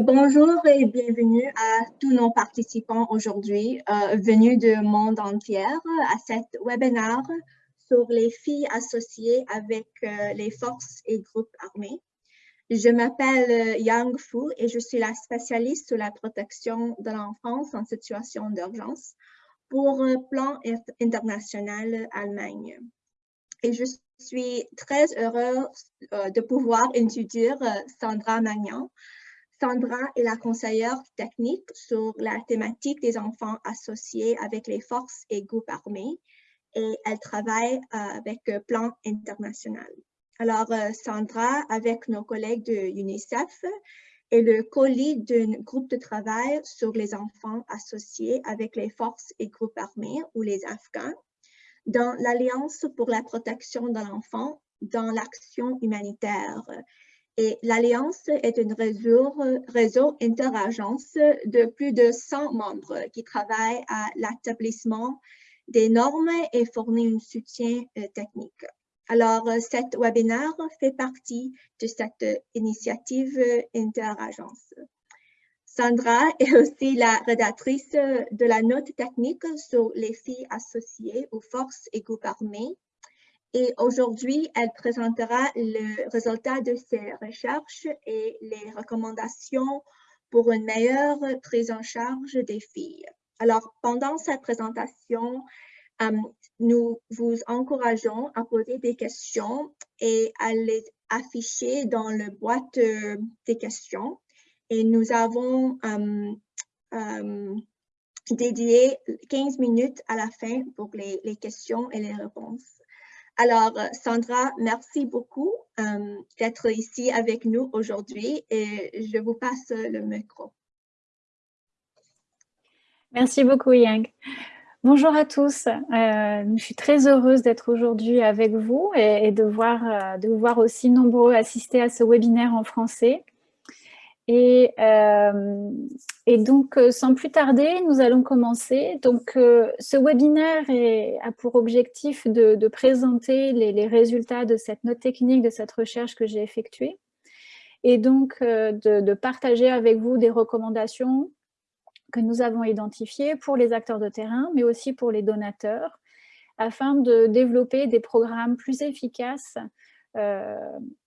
Bonjour et bienvenue à tous nos participants aujourd'hui euh, venus du monde entier à cet webinaire sur les filles associées avec euh, les forces et groupes armés. Je m'appelle euh, Yang Fu et je suis la spécialiste sur la protection de l'enfance en situation d'urgence pour un plan international Allemagne. Et je suis très heureuse de pouvoir introduire Sandra Magnan, Sandra est la conseillère technique sur la thématique des enfants associés avec les forces et groupes armés et elle travaille euh, avec Plan International. Alors, euh, Sandra, avec nos collègues de UNICEF, est le co-lead d'un groupe de travail sur les enfants associés avec les forces et groupes armés ou les Afghans dans l'Alliance pour la protection de l'enfant dans l'action humanitaire et l'Alliance est un réseau, réseau interagence de plus de 100 membres qui travaillent à l'établissement des normes et fournit un soutien euh, technique. Alors, euh, cet webinaire fait partie de cette initiative euh, interagence. Sandra est aussi la rédactrice de la note technique sur les filles associées aux forces et groupes armés et aujourd'hui, elle présentera le résultat de ses recherches et les recommandations pour une meilleure prise en charge des filles. Alors, pendant cette présentation, euh, nous vous encourageons à poser des questions et à les afficher dans le boîte euh, des questions. Et nous avons euh, dédié 15 minutes à la fin pour les questions et les réponses. Alors, euh, Sandra, merci beaucoup euh, d'être ici avec nous aujourd'hui et je vous passe le micro. Merci beaucoup, Yang. Bonjour à tous. Euh, je suis très heureuse d'être aujourd'hui avec vous et, de, voir, de voir aussi nombreux assister à ce webinaire en français. Et, donc, euh, sans plus tarder, nous allons commencer. Donc, euh, ce webinaire a pour objectif de, présenter les, résultats de cette note technique, de cette recherche que j'ai effectuée, et donc de, de, partager avec vous des recommandations que nous avons identifiées pour les acteurs de terrain, mais aussi pour les donateurs, afin de développer des programmes plus efficaces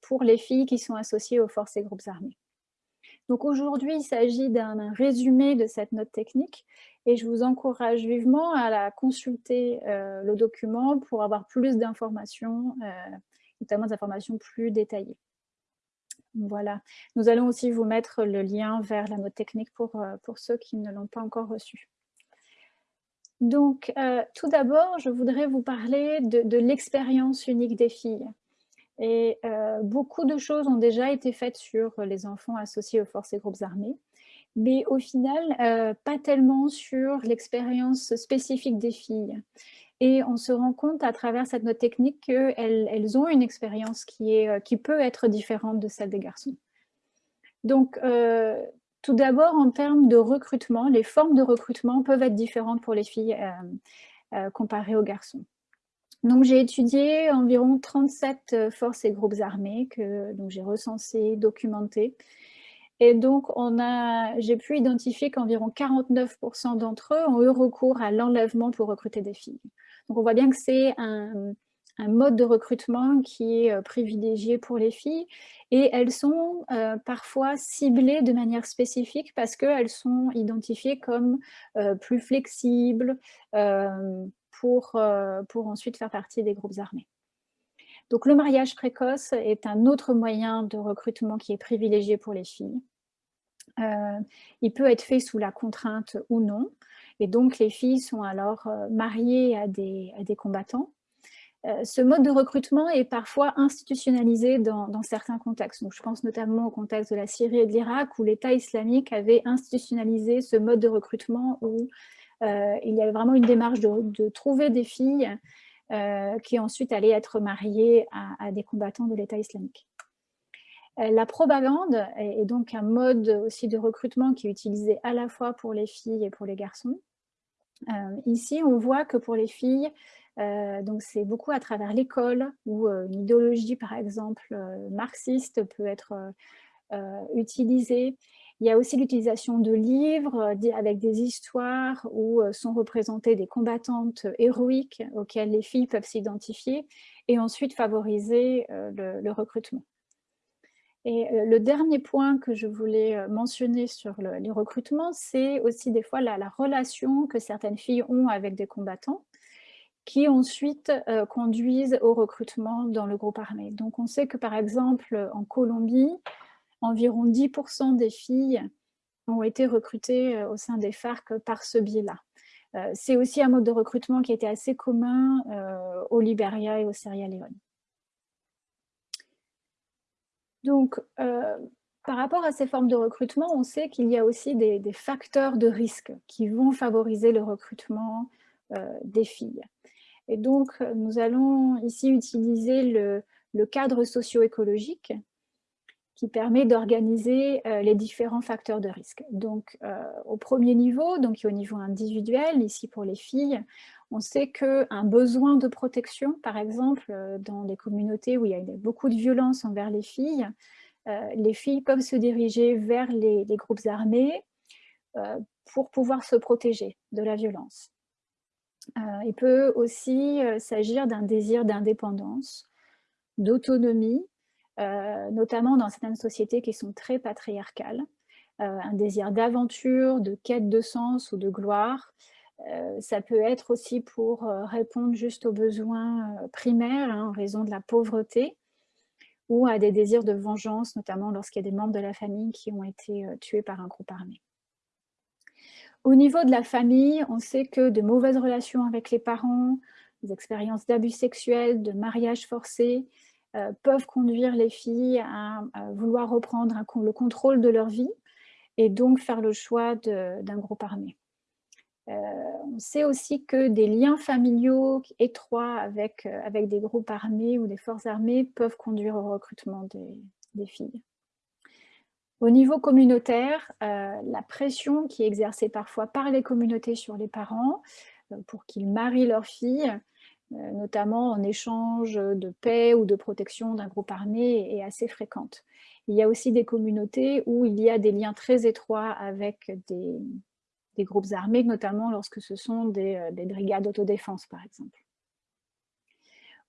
pour les filles qui sont associées aux forces et groupes armés. Donc aujourd'hui, il s'agit d'un résumé de cette note technique et je vous encourage vivement à la consulter euh, le document pour avoir plus d'informations, euh, notamment des informations plus détaillées. Voilà. Nous allons aussi vous mettre le lien vers la note technique pour, euh, pour ceux qui ne l'ont pas encore reçue. Donc, tout d'abord, je voudrais vous parler de l'expérience unique des filles. Et euh, beaucoup de choses ont déjà été faites sur les enfants associés aux forces et groupes armés, mais au final, euh, pas tellement sur l'expérience spécifique des filles. Et on se rend compte à travers cette note technique qu'elles elles ont une expérience qui, est, euh, qui peut être différente de celle des garçons. Donc, tout d'abord, en termes de recrutement, les formes de recrutement peuvent être différentes pour les filles comparées aux garçons. Donc, j'ai étudié environ 37 euh, forces et groupes armés que j'ai recensés, documentés. Et donc, j'ai pu identifier qu'environ 49% d'entre eux ont eu recours à l'enlèvement pour recruter des filles. Donc, on voit bien que c'est un, mode de recrutement qui est euh, privilégié pour les filles et elles sont euh, parfois ciblées de manière spécifique parce qu'elles sont identifiées comme plus flexibles, pour ensuite faire partie des groupes armés. Donc le mariage précoce est un autre moyen de recrutement qui est privilégié pour les filles. Euh, il peut être fait sous la contrainte ou non, et donc les filles sont alors euh, mariées à des, à des combattants. ce mode de recrutement est parfois institutionnalisé dans, dans, certains contextes. Je pense notamment au contexte de la Syrie et de l'Irak, où l'État islamique avait institutionnalisé ce mode de recrutement euh, il y avait vraiment une démarche de, trouver des filles euh, qui ensuite allaient être mariées à, des combattants de l'État islamique. Euh, la propagande est donc un mode aussi de recrutement qui est utilisé à la fois pour les filles et pour les garçons. ici, on voit que pour les filles, donc c'est beaucoup à travers l'école où une idéologie, par exemple, marxiste peut être utilisée Il y a aussi l'utilisation de livres avec des histoires où sont représentées des combattantes héroïques auxquelles les filles peuvent s'identifier et ensuite favoriser le recrutement. Et euh, le dernier point que je voulais euh, mentionner sur les recrutements, c'est aussi des fois la, relation que certaines filles ont avec des combattants qui ensuite euh, conduisent au recrutement dans le groupe armé. Donc on sait que par exemple en Colombie, environ 10% des filles ont été recrutées au sein des FARC par ce biais-là. c'est aussi un mode de recrutement qui était assez commun au Liberia et au Sierra Leone. Donc, euh, par rapport à ces formes de recrutement, on sait qu'il y a aussi des, facteurs de risque qui vont favoriser le recrutement euh, des filles. Et donc, nous allons ici utiliser le, cadre socio-écologique qui permet d'organiser euh, les différents facteurs de risque. Donc, au premier niveau, donc au niveau individuel, ici pour les filles, on sait qu'un besoin de protection, par exemple, euh, dans des communautés où il y a beaucoup de violence envers les filles, euh, les filles peuvent se diriger vers les, groupes armés euh, pour pouvoir se protéger de la violence. il peut aussi s'agir d'un désir d'indépendance, d'autonomie, notamment dans certaines sociétés qui sont très patriarcales, un désir d'aventure, de quête de sens ou de gloire, euh, ça peut être aussi pour euh, répondre juste aux besoins euh, primaires hein, en raison de la pauvreté ou à des désirs de vengeance, notamment lorsqu'il y a des membres de la famille qui ont été tués par un groupe armé. Au niveau de la famille, on sait que de mauvaises relations avec les parents, des expériences d'abus sexuels, de mariage forcé, peuvent conduire les filles à, vouloir reprendre le contrôle de leur vie et donc faire le choix d'un groupe armé. Euh, on sait aussi que des liens familiaux étroits avec, euh, avec des groupes armés ou des forces armées peuvent conduire au recrutement des, filles. Au niveau communautaire, euh, la pression qui est exercée parfois par les communautés sur les parents pour qu'ils marient leurs filles, notamment en échange de paix ou de protection d'un groupe armé, est assez fréquente. Il y a aussi des communautés où il y a des liens très étroits avec des, des groupes armés, notamment lorsque ce sont des, euh, brigades d'autodéfense, par exemple.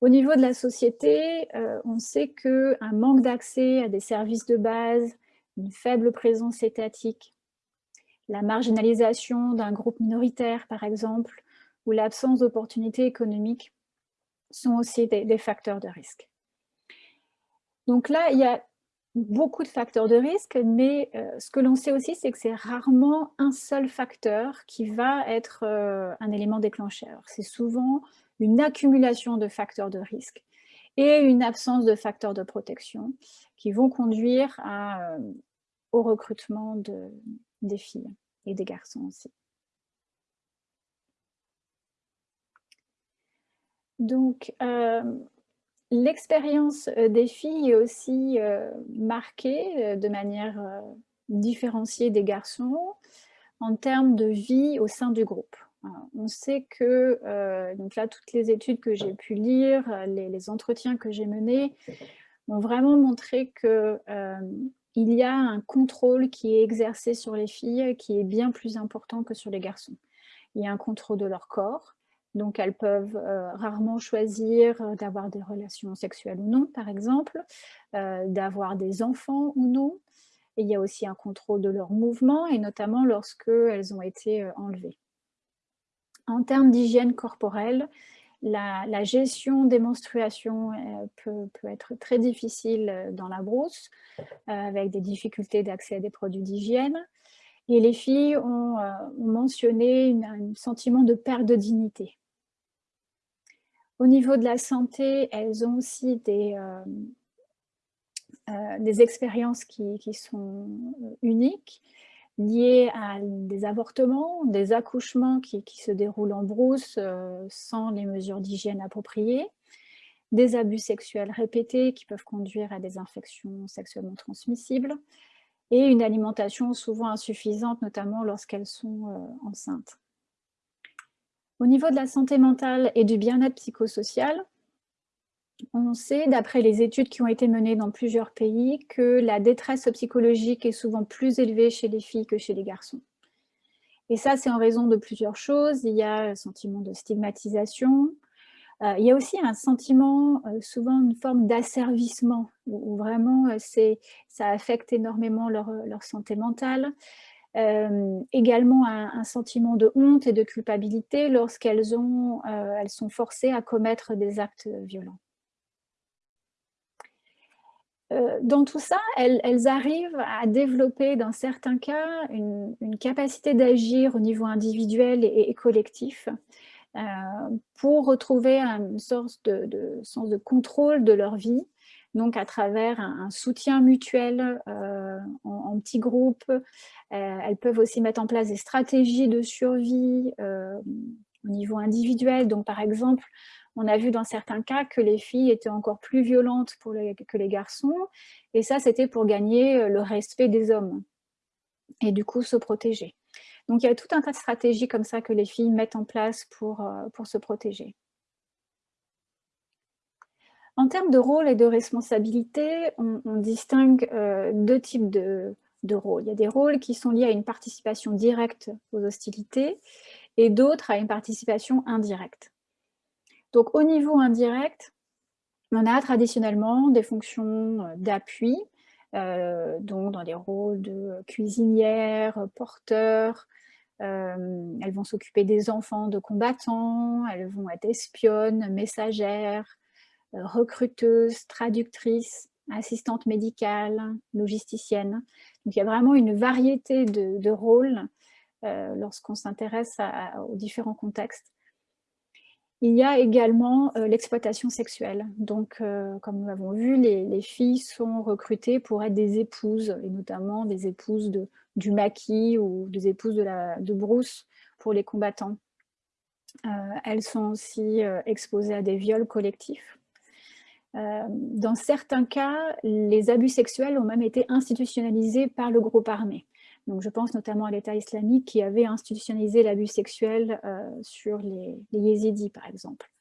Au niveau de la société, euh, on sait qu'un manque d'accès à des services de base, une faible présence étatique, la marginalisation d'un groupe minoritaire, par exemple, ou l'absence d'opportunités économiques sont aussi des, facteurs de risque. Donc là, il y a beaucoup de facteurs de risque, mais euh, ce que l'on sait aussi, c'est que c'est rarement un seul facteur qui va être euh, un élément déclencheur. C'est souvent une accumulation de facteurs de risque et une absence de facteurs de protection qui vont conduire euh, au recrutement de, des filles et des garçons aussi. Donc, L'expérience euh, des filles est aussi euh, marquée euh, de manière différenciée des garçons en termes de vie au sein du groupe. On sait que, donc là, toutes les études que j'ai pu lire, les, entretiens que j'ai menés, ont vraiment montré qu'il il y a un contrôle qui est exercé sur les filles qui est bien plus important que sur les garçons. Il y a un contrôle de leur corps, donc, elles peuvent euh, rarement choisir euh, d'avoir des relations sexuelles ou non, par exemple, euh, d'avoir des enfants ou non. Il y a aussi un contrôle de leurs mouvements, et notamment lorsqu'elles ont été enlevées. En termes d'hygiène corporelle, la, gestion des menstruations peut, être très difficile dans la brousse, avec des difficultés d'accès à des produits d'hygiène. Et les filles ont, mentionné un sentiment de perte de dignité. Au niveau de la santé, elles ont aussi des, euh, euh, expériences qui, sont uniques, liées à des avortements, des accouchements qui, se déroulent en brousse euh, sans les mesures d'hygiène appropriées, des abus sexuels répétés qui peuvent conduire à des infections sexuellement transmissibles, et une alimentation souvent insuffisante, notamment lorsqu'elles sont enceintes. Au niveau de la santé mentale et du bien-être psychosocial, on sait, d'après les études qui ont été menées dans plusieurs pays, que la détresse psychologique est souvent plus élevée chez les filles que chez les garçons. Et ça, c'est en raison de plusieurs choses. Il y a un sentiment de stigmatisation. Euh, il y a aussi un sentiment, euh, souvent une forme d'asservissement, où, vraiment euh, ça affecte énormément leur, santé mentale. également un, sentiment de honte et de culpabilité lorsqu'elles elles sont forcées à commettre des actes violents. Dans tout ça, elles, arrivent à développer, dans certains cas, une, capacité d'agir au niveau individuel et, collectif pour retrouver une sorte de, sens de contrôle de leur vie, donc à travers un, soutien mutuel euh, en, petits groupes. elles peuvent aussi mettre en place des stratégies de survie au niveau individuel. Donc, par exemple, on a vu dans certains cas que les filles étaient encore plus violentes que les garçons, et ça, c'était pour gagner euh, le respect des hommes, et du coup se protéger. Donc il y a tout un tas de stratégies comme ça que les filles mettent en place pour, euh, pour se protéger. En termes de rôle et de responsabilité, on, distingue euh, deux types de, de rôles. Il y a des rôles qui sont liés à une participation directe aux hostilités et d'autres à une participation indirecte. Donc au niveau indirect, on a traditionnellement des fonctions euh, d'appui, donc dans des rôles de cuisinière, porteur, euh, elles vont s'occuper des enfants de combattants, elles vont être espionnes, messagères, recruteuses, traductrices, assistantes médicales, logisticiennes. Donc il y a vraiment une variété de, rôles lorsqu'on s'intéresse aux différents contextes. Il y a également euh, l'exploitation sexuelle. Donc, euh, comme nous l'avons vu, les, filles sont recrutées pour être des épouses, et notamment des épouses du maquis ou des épouses de, la, brousse pour les combattants. Euh, elles sont aussi exposées à des viols collectifs. dans certains cas, les abus sexuels ont même été institutionnalisés par le groupe armé. Donc, je pense notamment à l'État islamique qui avait institutionnalisé l'abus sexuel euh, sur les, yézidis, par exemple.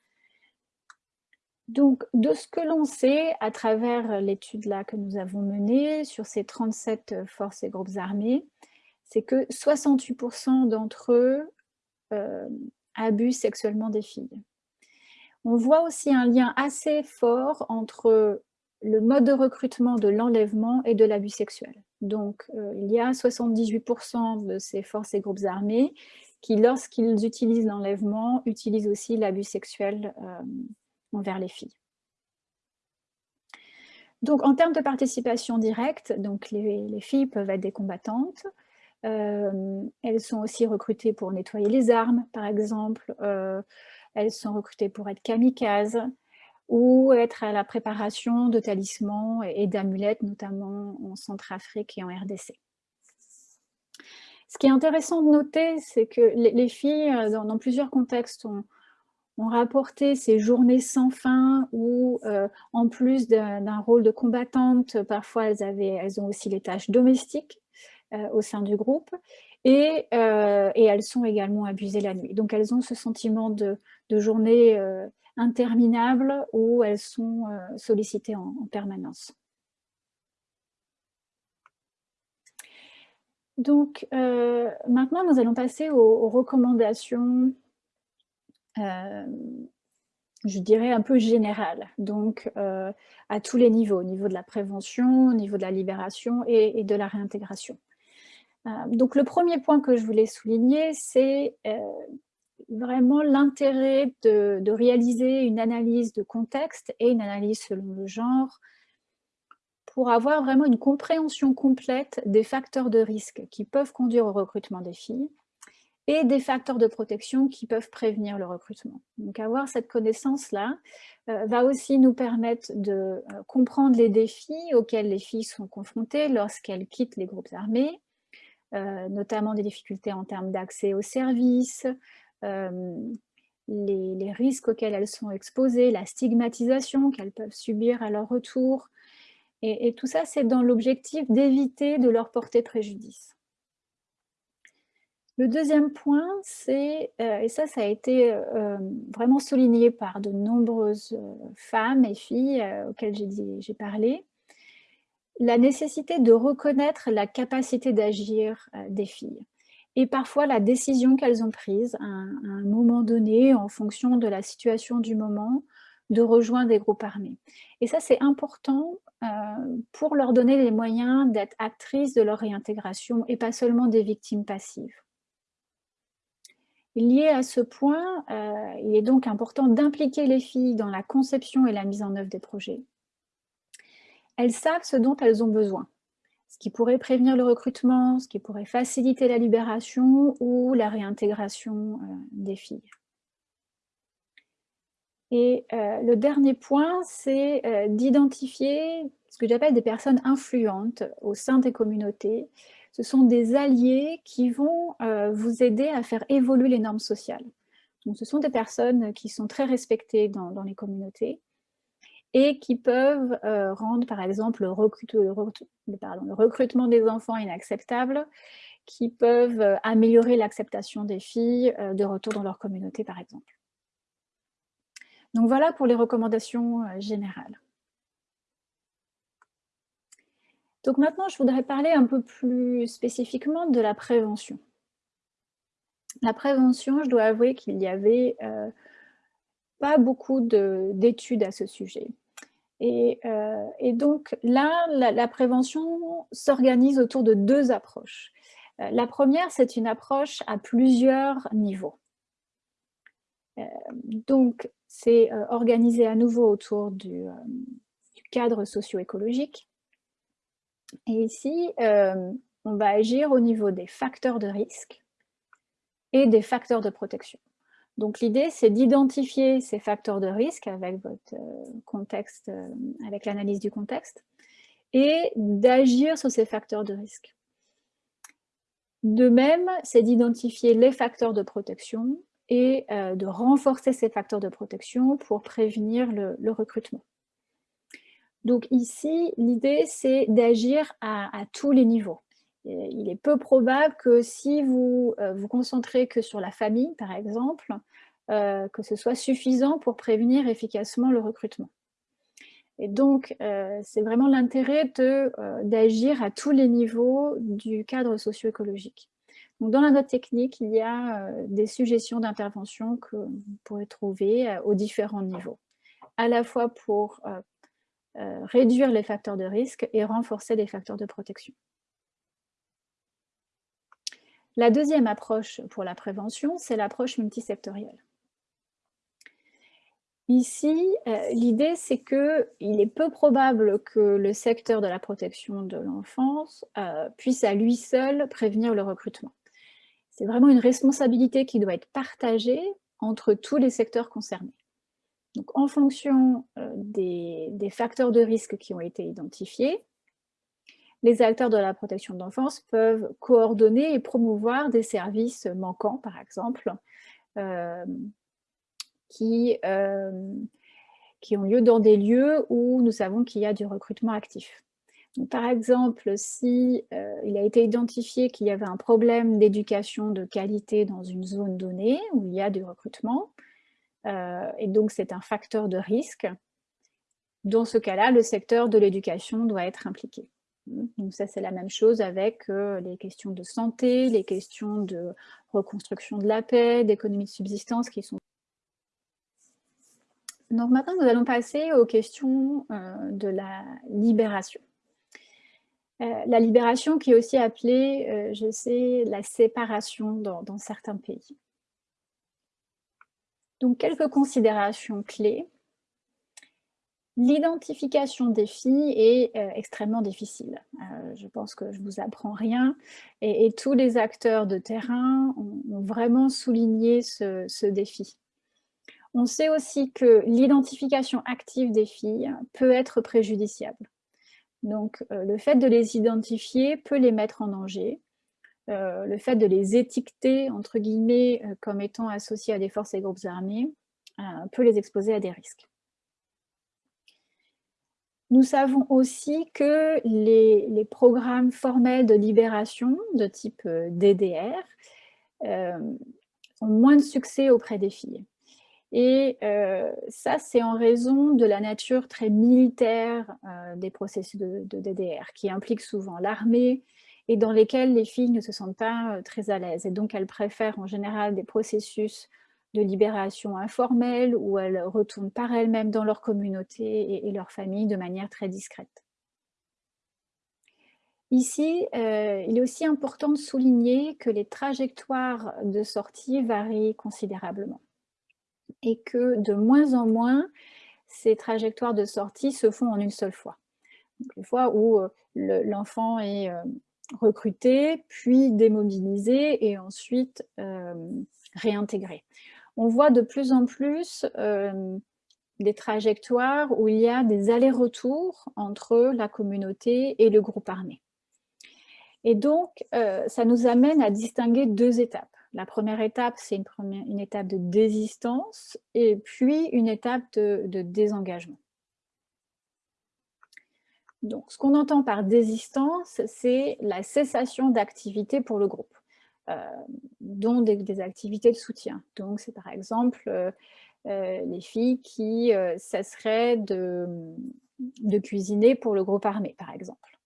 Donc, de ce que l'on sait à travers l'étude là que nous avons menée sur ces 37 forces et groupes armés, c'est que 68% d'entre eux euh, abusent sexuellement des filles. On voit aussi un lien assez fort entre le mode de recrutement de l'enlèvement et de l'abus sexuel. Donc, euh, il y a 78% de ces forces et groupes armés qui, lorsqu'ils utilisent l'enlèvement, utilisent aussi l'abus sexuel euh, envers les filles. Donc, en termes de participation directe, donc les, filles peuvent être des combattantes. Euh, elles sont aussi recrutées pour nettoyer les armes, par exemple. elles sont recrutées pour être kamikazes ou être à la préparation de talismans et d'amulettes, notamment en Centrafrique et en RDC. Ce qui est intéressant de noter, c'est que les, filles, euh, dans, plusieurs contextes, ont, rapporté ces journées sans fin où, euh, en plus d'un rôle de combattante, parfois elles, avaient, elles ont aussi les tâches domestiques euh, au sein du groupe, et, elles sont également abusées la nuit. Donc elles ont ce sentiment de, de journée interminables où elles sont euh, sollicitées en, permanence. Donc, euh, maintenant, nous allons passer aux, recommandations, euh, je dirais, un peu générales, donc à tous les niveaux, au niveau de la prévention, au niveau de la libération et de la réintégration. donc, le premier point que je voulais souligner, c'est vraiment l'intérêt de, réaliser une analyse de contexte et une analyse selon le genre pour avoir vraiment une compréhension complète des facteurs de risque qui peuvent conduire au recrutement des filles et des facteurs de protection qui peuvent prévenir le recrutement. Donc avoir cette connaissance-là euh, va aussi nous permettre de euh, comprendre les défis auxquels les filles sont confrontées lorsqu'elles quittent les groupes armés, euh, notamment des difficultés en termes d'accès aux services, euh, les, risques auxquels elles sont exposées, la stigmatisation qu'elles peuvent subir à leur retour. Et, tout ça, c'est dans l'objectif d'éviter de leur porter préjudice. Le deuxième point, c'est, et ça, ça a été vraiment souligné par de nombreuses femmes et filles auxquelles j'ai parlé, la nécessité de reconnaître la capacité d'agir des filles et parfois la décision qu'elles ont prise à un, moment donné, en fonction de la situation du moment, de rejoindre des groupes armés. Et ça, c'est important euh, pour leur donner les moyens d'être actrices de leur réintégration et pas seulement des victimes passives. Lié à ce point, euh, il est donc important d'impliquer les filles dans la conception et la mise en œuvre des projets. Elles savent ce dont elles ont besoin ce qui pourrait prévenir le recrutement, ce qui pourrait faciliter la libération ou la réintégration euh, des filles. Et euh, le dernier point, c'est euh, d'identifier ce que j'appelle des personnes influentes au sein des communautés. Ce sont des alliés qui vont vous aider à faire évoluer les normes sociales. Ce sont des personnes qui sont très respectées dans les communautés et qui peuvent euh, rendre, par exemple, le, recrutement des enfants inacceptable, qui peuvent euh, améliorer l'acceptation des filles euh, de retour dans leur communauté, par exemple. Donc voilà pour les recommandations générales. Donc maintenant, je voudrais parler un peu plus spécifiquement de la prévention. La prévention, je dois avouer qu'il y avait pas beaucoup d'études à ce sujet. Et, euh, donc là, la, prévention s'organise autour de deux approches. Euh, la première, c'est une approche à plusieurs niveaux. Euh, donc, c'est organisé à nouveau autour du cadre socio-écologique. Et ici, on va agir au niveau des facteurs de risque et des facteurs de protection. Donc l'idée, c'est d'identifier ces facteurs de risque avec votre euh, contexte, euh, avec l'analyse du contexte, et d'agir sur ces facteurs de risque. De même, c'est d'identifier les facteurs de protection et euh, de renforcer ces facteurs de protection pour prévenir le, recrutement. Donc ici, l'idée, c'est d'agir à, tous les niveaux. Il est peu probable que si vous vous concentrez que sur la famille, par exemple, euh, que ce soit suffisant pour prévenir efficacement le recrutement. Et donc, euh, c'est vraiment l'intérêt euh, d'agir à tous les niveaux du cadre socio-écologique. Dans la note technique, il y a des suggestions d'intervention que vous pourrez trouver aux différents niveaux, à la fois pour réduire les facteurs de risque et renforcer les facteurs de protection. La deuxième approche pour la prévention, c'est l'approche multisectorielle. Ici, euh, l'idée, c'est qu'il est peu probable que le secteur de la protection de l'enfance euh, puisse à lui seul prévenir le recrutement. C'est vraiment une responsabilité qui doit être partagée entre tous les secteurs concernés. Donc, en fonction euh, des, des, facteurs de risque qui ont été identifiés, les acteurs de la protection de l'enfance peuvent coordonner et promouvoir des services manquants, par exemple, qui, euh, qui ont lieu dans des lieux où nous savons qu'il y a du recrutement actif. par exemple, si euh, il a été identifié qu'il y avait un problème d'éducation de qualité dans une zone donnée où il y a du recrutement, euh, et donc c'est un facteur de risque, dans ce cas-là, le secteur de l'éducation doit être impliqué. Donc ça, c'est la même chose avec les questions de santé, les questions de reconstruction de la paix, d'économie de subsistance qui sont donc maintenant, nous allons passer aux questions euh, de la libération. Euh, la libération qui est aussi appelée, euh, je sais, la séparation dans, certains pays. Donc quelques considérations clés. L'identification des filles est extrêmement difficile. je pense que je ne vous apprends rien. Et, tous les acteurs de terrain ont, vraiment souligné ce, défi. On sait aussi que l'identification active des filles peut être préjudiciable. Donc, euh, le fait de les identifier peut les mettre en danger. Euh, le fait de les étiqueter, entre guillemets, euh, comme étant associés à des forces et groupes armés, peut les exposer à des risques. Nous savons aussi que les, programmes formels de libération de type DDR ont moins de succès auprès des filles. Et ça, c'est en raison de la nature très militaire des processus de, DDR, qui impliquent souvent l'armée et dans lesquels les filles ne se sentent pas très à l'aise. Et donc, elles préfèrent en général des processus de libération informelle où elles retournent par elles-mêmes dans leur communauté et, leur famille de manière très discrète. Ici, il est aussi important de souligner que les trajectoires de sortie varient considérablement et que de moins en moins, ces trajectoires de sortie se font en une seule fois. une fois où euh, l'enfant est euh, recruté, puis démobilisé et ensuite euh, réintégré. On voit de plus en plus des trajectoires où il y a des allers-retours entre la communauté et le groupe armé. Et donc, ça nous amène à distinguer deux étapes. La première étape, c'est une, étape de désistance et puis une étape de, désengagement. Donc, ce qu'on entend par désistance, c'est la cessation d'activité pour le groupe, euh, dont des, activités de soutien. Donc, c'est par exemple euh, euh, les filles qui cesseraient de, cuisiner pour le groupe armé, par exemple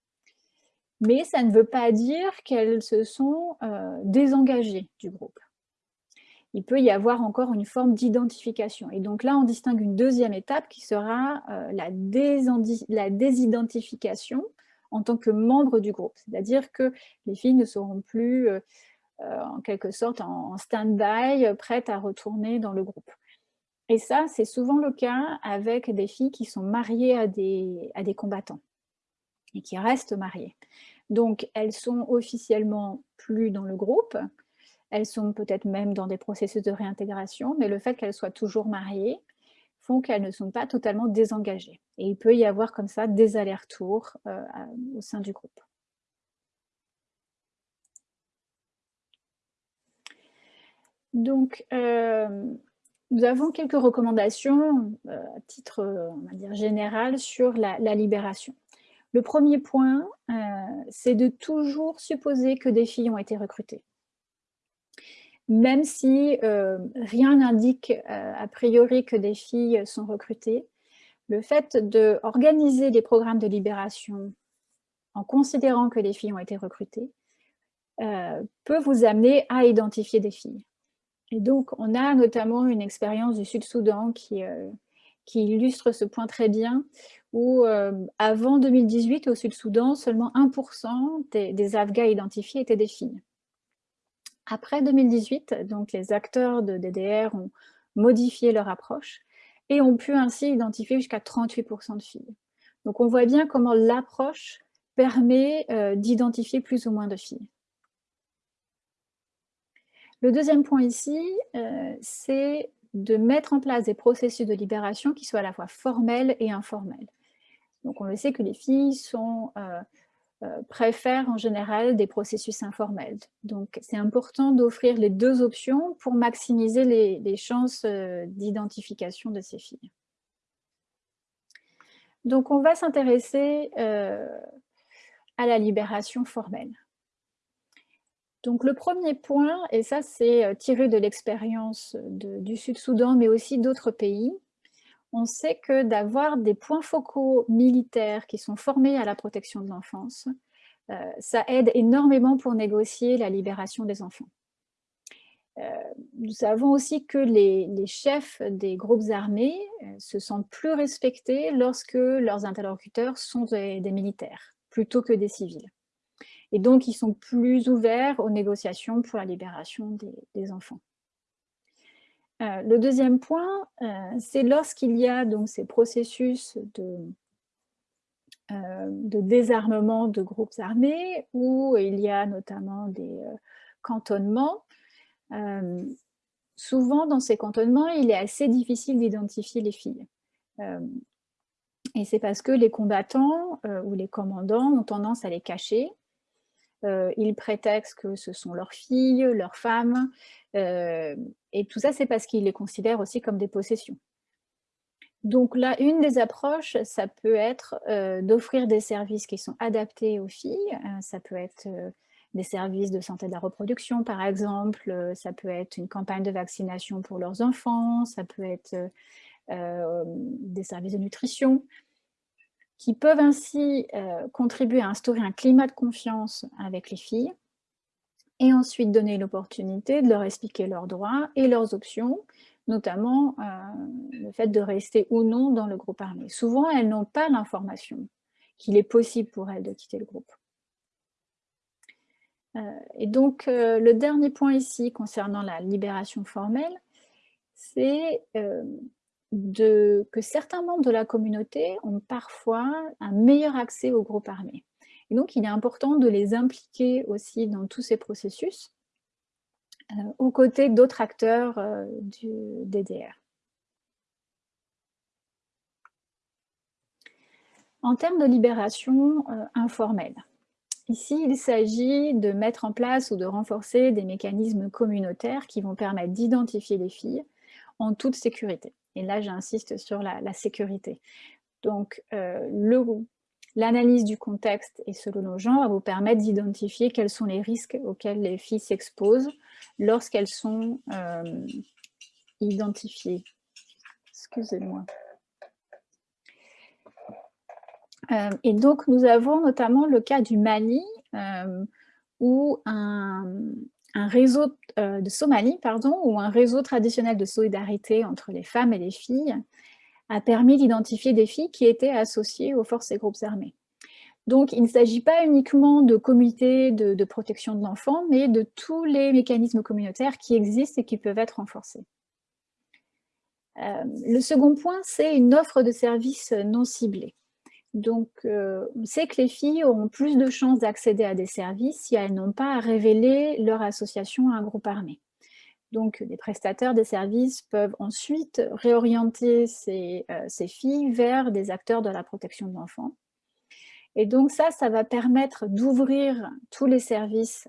mais ça ne veut pas dire qu'elles se sont euh, désengagées du groupe. Il peut y avoir encore une forme d'identification. Et donc là, on distingue une deuxième étape qui sera euh, la, désidentification en tant que membre du groupe. C'est-à-dire que les filles ne seront plus, euh, en quelque sorte, en, stand-by, prêtes à retourner dans le groupe. Et ça, c'est souvent le cas avec des filles qui sont mariées à des, à des combattants et qui restent mariées. Donc, elles sont officiellement plus dans le groupe, elles sont peut-être même dans des processus de réintégration, mais le fait qu'elles soient toujours mariées font qu'elles ne sont pas totalement désengagées. Et il peut y avoir comme ça des allers-retours euh, au sein du groupe. Donc, euh, nous avons quelques recommandations euh, à titre on va dire, général sur la libération. Le premier point, euh, c'est de toujours supposer que des filles ont été recrutées. Même si euh, rien n'indique euh, a priori que des filles sont recrutées, le fait d'organiser des programmes de libération en considérant que les filles ont été recrutées peut vous amener à identifier des filles. Et donc, on a notamment une expérience du Sud-Soudan qui, qui illustre ce point très bien, où euh, avant 2018, au Sud-Soudan, seulement 1% des, Afghans identifiés étaient des filles. Après 2018, donc les acteurs de DDR ont modifié leur approche et ont pu ainsi identifier jusqu'à 38% de filles. Donc on voit bien comment l'approche permet euh, d'identifier plus ou moins de filles. Le deuxième point ici, euh, c'est de mettre en place des processus de libération qui soient à la fois formels et informels. Donc on le sait que les filles euh, euh, préfèrent en général des processus informels. Donc c'est important d'offrir les deux options pour maximiser les, chances euh, d'identification de ces filles. Donc on va s'intéresser à la libération formelle. Donc le premier point, et ça c'est tiré de l'expérience du Sud-Soudan, mais aussi d'autres pays, on sait que d'avoir des points focaux militaires qui sont formés à la protection de l'enfance, euh, ça aide énormément pour négocier la libération des enfants. Euh, nous savons aussi que les, chefs des groupes armés euh, se sentent plus respectés lorsque leurs interlocuteurs sont des, militaires, plutôt que des civils. Et donc, ils sont plus ouverts aux négociations pour la libération des enfants. Euh, le deuxième point, euh, c'est lorsqu'il y a donc ces processus de, euh, de, désarmement de groupes armés, où il y a notamment des cantonnements. souvent, dans ces cantonnements, il est assez difficile d'identifier les filles. et c'est parce que les combattants ou les commandants ont tendance à les cacher. Ils prétextent que ce sont leurs filles, leurs femmes, euh, et tout ça, c'est parce qu'ils les considèrent aussi comme des possessions. Donc là, une des approches, ça peut être euh, d'offrir des services qui sont adaptés aux filles. Euh, ça peut être des services de santé de la reproduction, par exemple. Ça peut être une campagne de vaccination pour leurs enfants, ça peut être des services de nutrition qui peuvent ainsi contribuer à instaurer un climat de confiance avec les filles et ensuite donner l'opportunité de leur expliquer leurs droits et leurs options, notamment le fait de rester ou non dans le groupe armé. Souvent, elles n'ont pas l'information qu'il est possible pour elles de quitter le groupe. et donc, le dernier point ici concernant la libération formelle, c'est que certains membres de la communauté ont parfois un meilleur accès au groupe armé. Et donc, il est important de les impliquer aussi dans tous ces processus, euh, aux côtés d'autres acteurs euh, du DDR. En termes de libération euh, informelle, ici, il s'agit de mettre en place ou de renforcer des mécanismes communautaires qui vont permettre d'identifier les filles en toute sécurité. Et là, j'insiste sur la, sécurité. Donc, euh, l'analyse du contexte et selon nos genres va vous permettre d'identifier quels sont les risques auxquels les filles s'exposent lorsqu'elles sont euh, identifiées. Excusez-moi. Euh, et donc, nous avons notamment le cas du Mali, où un, un réseau euh, de Somalie, pardon, ou un réseau traditionnel de solidarité entre les femmes et les filles a permis d'identifier des filles qui étaient associées aux forces et groupes armés. Donc, il ne s'agit pas uniquement de comités de, protection de l'enfant, mais de tous les mécanismes communautaires qui existent et qui peuvent être renforcés. Euh, le second point, c'est une offre de services non ciblés. Donc, euh, on sait que les filles auront plus de chances d'accéder à des services si elles n'ont pas à révéler leur association à un groupe armé. Donc, les prestataires des services peuvent ensuite réorienter ces, euh, filles vers des acteurs de la protection de l'enfant. Et donc ça, ça va permettre d'ouvrir tous les services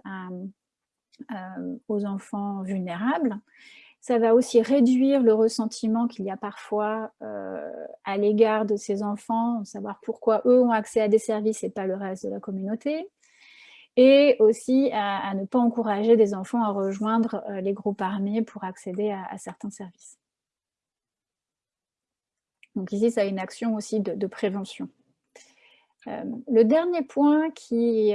euh, aux enfants vulnérables ça va aussi réduire le ressentiment qu'il y a parfois euh, à l'égard de ces enfants, savoir pourquoi eux ont accès à des services et pas le reste de la communauté. Et aussi à, ne pas encourager des enfants à rejoindre euh, les groupes armés pour accéder à, certains services. Donc ici, ça a une action aussi de, prévention. Euh, le dernier point qui,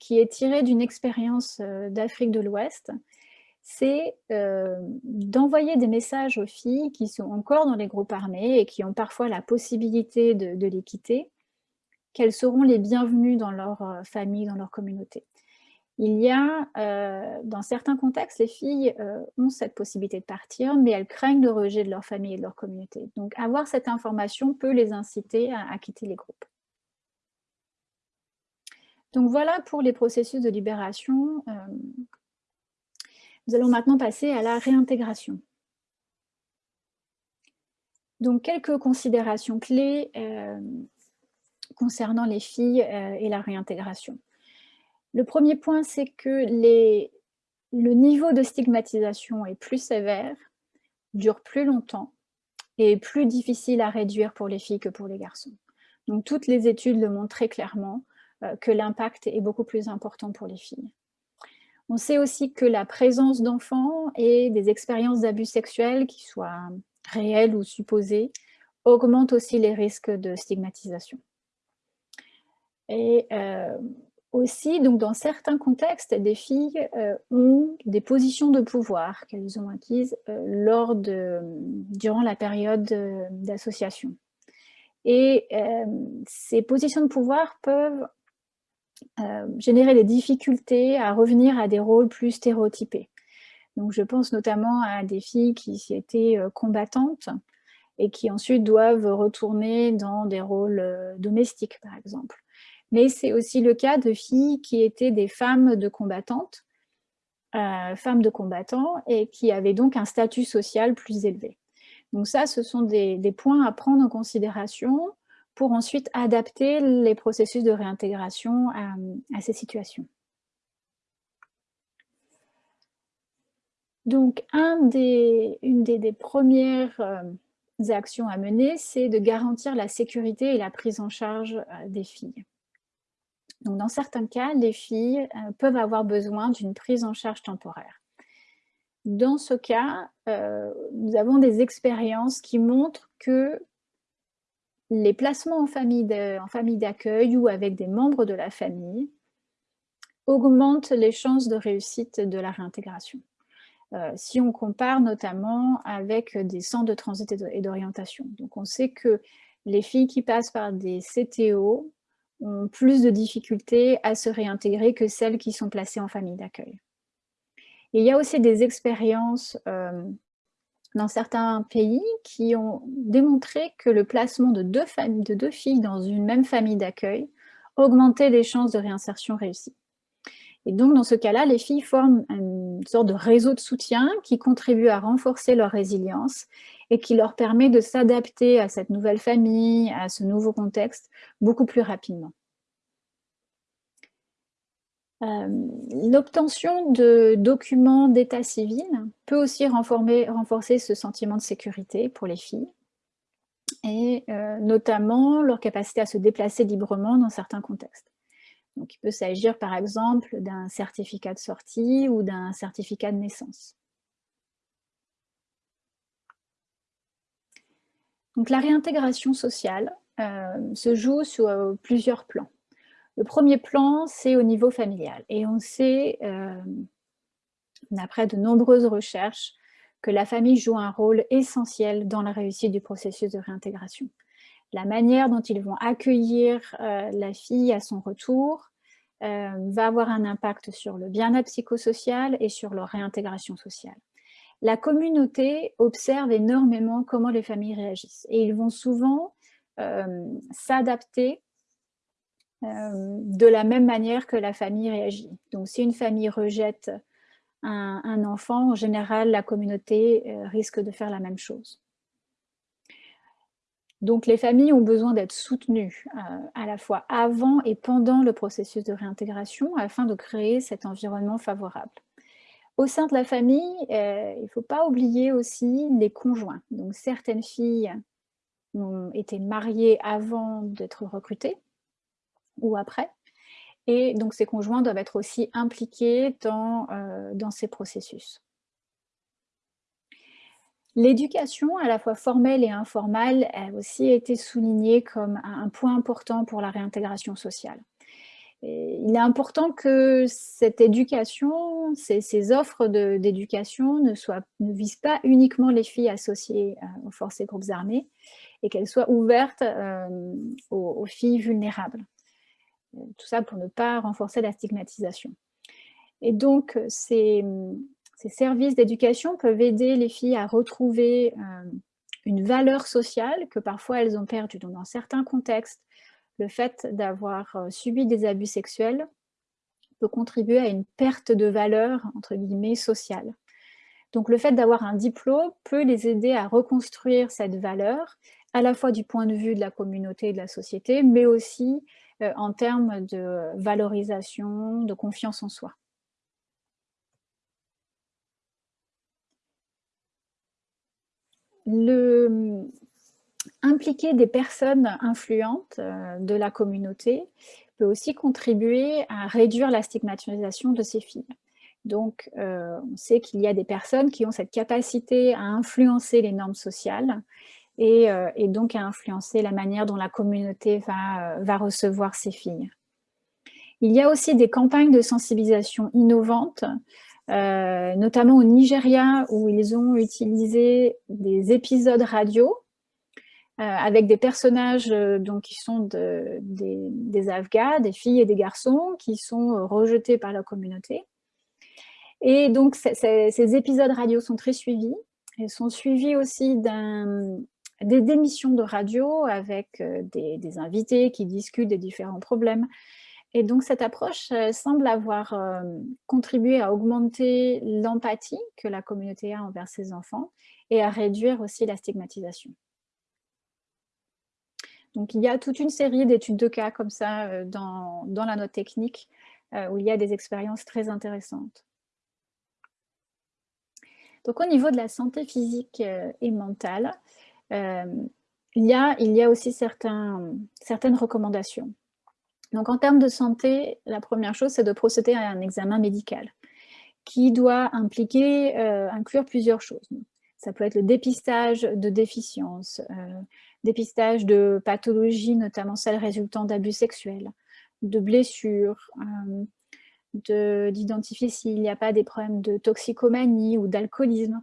qui est tiré d'une expérience d'Afrique de l'Ouest, c'est euh, d'envoyer des messages aux filles qui sont encore dans les groupes armés et qui ont parfois la possibilité de, les quitter, qu'elles seront les bienvenues dans leur euh, famille, dans leur communauté. Il y a, euh, dans certains contextes, les filles ont cette possibilité de partir, mais elles craignent le rejet de leur famille et de leur communauté. Donc avoir cette information peut les inciter à, à quitter les groupes. Donc voilà pour les processus de libération nous allons maintenant passer à la réintégration. Donc, quelques considérations clés euh, concernant les filles euh, et la réintégration. Le premier point, c'est que le niveau de stigmatisation est plus sévère, dure plus longtemps et est plus difficile à réduire pour les filles que pour les garçons. Donc, toutes les études le montrent très clairement euh, que l'impact est beaucoup plus important pour les filles. On sait aussi que la présence d'enfants et des expériences d'abus sexuels, qui soient réels ou supposés, augmente aussi les risques de stigmatisation. Et euh, aussi, donc dans certains contextes, des filles euh, ont des positions de pouvoir qu'elles ont acquises euh, lors de, durant la période d'association. Et ces positions de pouvoir peuvent générer des difficultés à revenir à des rôles plus stéréotypés. Donc je pense notamment à des filles qui étaient euh, combattantes et qui ensuite doivent retourner dans des rôles euh, domestiques, par exemple. Mais c'est aussi le cas de filles qui étaient des femmes de combattantes, femmes de combattants, et qui avaient donc un statut social plus élevé. Donc ça, ce sont des points à prendre en considération pour ensuite adapter les processus de réintégration à, ces situations. Donc, une des, premières euh, actions à mener, c'est de garantir la sécurité et la prise en charge euh, des filles. Donc, dans certains cas, les filles peuvent avoir besoin d'une prise en charge temporaire. Dans ce cas, nous avons des expériences qui montrent que les placements en famille d'accueil ou avec des membres de la famille augmentent les chances de réussite de la réintégration. Euh, si on compare notamment avec des centres de transit et d'orientation. Donc on sait que les filles qui passent par des CTO ont plus de difficultés à se réintégrer que celles qui sont placées en famille d'accueil. Il y a aussi des expériences euh, dans certains pays qui ont démontré que le placement de deux, de deux filles dans une même famille d'accueil augmentait les chances de réinsertion réussie. Et donc, dans ce cas-là, les filles forment une sorte de réseau de soutien qui contribue à renforcer leur résilience et qui leur permet de s'adapter à cette nouvelle famille, à ce nouveau contexte, beaucoup plus rapidement. Euh, l'obtention de documents d'état civil peut aussi renforcer ce sentiment de sécurité pour les filles, et euh, notamment leur capacité à se déplacer librement dans certains contextes. Donc, il peut s'agir par exemple d'un certificat de sortie ou d'un certificat de naissance. Donc, la réintégration sociale euh, se joue sur plusieurs plans. Le premier plan, c'est au niveau familial. Et on sait, euh, d'après de nombreuses recherches, que la famille joue un rôle essentiel dans la réussite du processus de réintégration. La manière dont ils vont accueillir euh, la fille à son retour euh, va avoir un impact sur le bien-être psychosocial et sur leur réintégration sociale. La communauté observe énormément comment les familles réagissent et ils vont souvent s'adapter euh, de la même manière que la famille réagit. Donc si une famille rejette un, enfant, en général, la communauté euh, risque de faire la même chose. Donc les familles ont besoin d'être soutenues euh, à la fois avant et pendant le processus de réintégration afin de créer cet environnement favorable. Au sein de la famille, il ne faut pas oublier aussi les conjoints. Donc certaines filles ont été mariées avant d'être recrutées, ou après. Et donc, ces conjoints doivent être aussi impliqués dans, euh, dans ces processus. L'éducation, à la fois formelle et informelle, a aussi été soulignée comme un point important pour la réintégration sociale. il est important que cette éducation, ces, offres d'éducation ne, ne visent pas uniquement les filles associées euh, aux forces et groupes armés et qu'elles soient ouvertes euh, aux filles vulnérables tout ça pour ne pas renforcer la stigmatisation. Et donc, euh, ces, services d'éducation peuvent aider les filles à retrouver euh, une valeur sociale que parfois elles ont perdue. Dans certains contextes, le fait d'avoir euh, subi des abus sexuels peut contribuer à une perte de valeur, entre guillemets, sociale. Donc, le fait d'avoir un diplôme peut les aider à reconstruire cette valeur, à la fois du point de vue de la communauté et de la société, mais aussi euh, en termes de valorisation, de confiance en soi. Le, impliquer des personnes influentes euh, de la communauté peut aussi contribuer à réduire la stigmatisation de ces filles. Donc, euh, on sait qu'il y a des personnes qui ont cette capacité à influencer les normes sociales euh, et, donc à influencer la manière dont la communauté va, euh, va recevoir ces filles. Il y a aussi des campagnes de sensibilisation innovantes, euh, notamment au Nigeria, où ils ont utilisé des épisodes radio avec des personnages donc, qui sont des, des Afghans, des filles et des garçons, qui sont rejetés par la communauté. Et donc, ces épisodes radio sont très suivis. Ils sont suivis aussi d'un des émissions de radio avec euh, des, invités qui discutent des différents problèmes. Et donc cette approche euh, semble avoir euh, contribué à augmenter l'empathie que la communauté a envers ses enfants et à réduire aussi la stigmatisation. Donc il y a toute une série d'études de cas comme ça dans, la note technique où il y a des expériences très intéressantes. Donc au niveau de la santé physique et mentale, il, y a, il y a aussi certaines recommandations. Donc, en termes de santé, la première chose, c'est de procéder à un examen médical qui doit impliquer, euh, inclure plusieurs choses. Ça peut être le dépistage de déficiences, euh, dépistage de pathologies, notamment celles résultant d'abus sexuels, de blessures, euh, d'identifier s'il n'y a pas des problèmes de toxicomanie ou d'alcoolisme.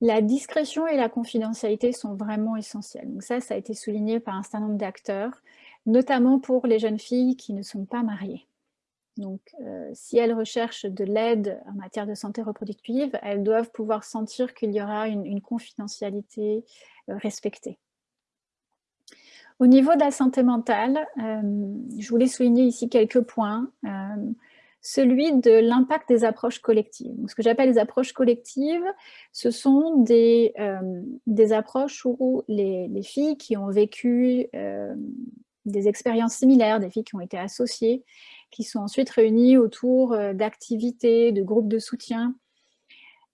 La discrétion et la confidentialité sont vraiment essentielles. Donc ça, ça a été souligné par un certain nombre d'acteurs, notamment pour les jeunes filles qui ne sont pas mariées. Donc, euh, si elles recherchent de l'aide en matière de santé reproductive, elles doivent pouvoir sentir qu'il y aura une, confidentialité euh, respectée. Au niveau de la santé mentale, euh, je voulais souligner ici quelques points celui de l'impact des approches collectives. ce que j'appelle les approches collectives, ce sont des, euh, des approches où les, filles qui ont vécu euh, des expériences similaires, des filles qui ont été associées, qui sont ensuite réunies autour euh, d'activités, de groupes de soutien.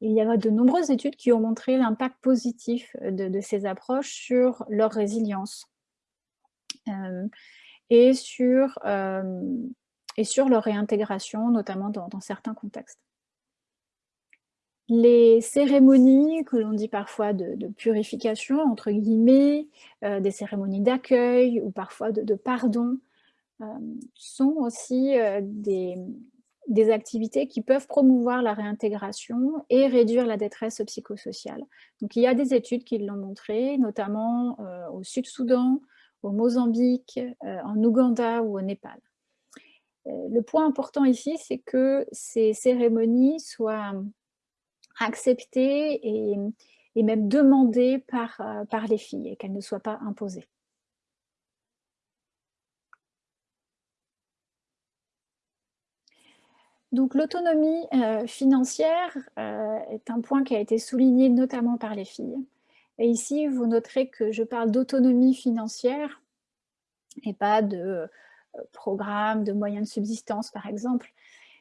Il y a de nombreuses études qui ont montré l'impact positif de, de, ces approches sur leur résilience et sur et sur leur réintégration, notamment dans, certains contextes. Les cérémonies que l'on dit parfois de, purification, entre guillemets, euh, des cérémonies d'accueil ou parfois de, pardon, euh, sont aussi euh, des, activités qui peuvent promouvoir la réintégration et réduire la détresse psychosociale. Donc il y a des études qui l'ont montré, notamment au Sud-Soudan, au Mozambique, en Ouganda ou au Népal. Euh, le point important ici, c'est que ces cérémonies soient acceptées et, même demandées par, euh, par les filles et qu'elles ne soient pas imposées. Donc l'autonomie euh, financière est un point qui a été souligné notamment par les filles. Et ici, vous noterez que je parle d'autonomie financière et pas de programmes, de moyens de subsistance, par exemple.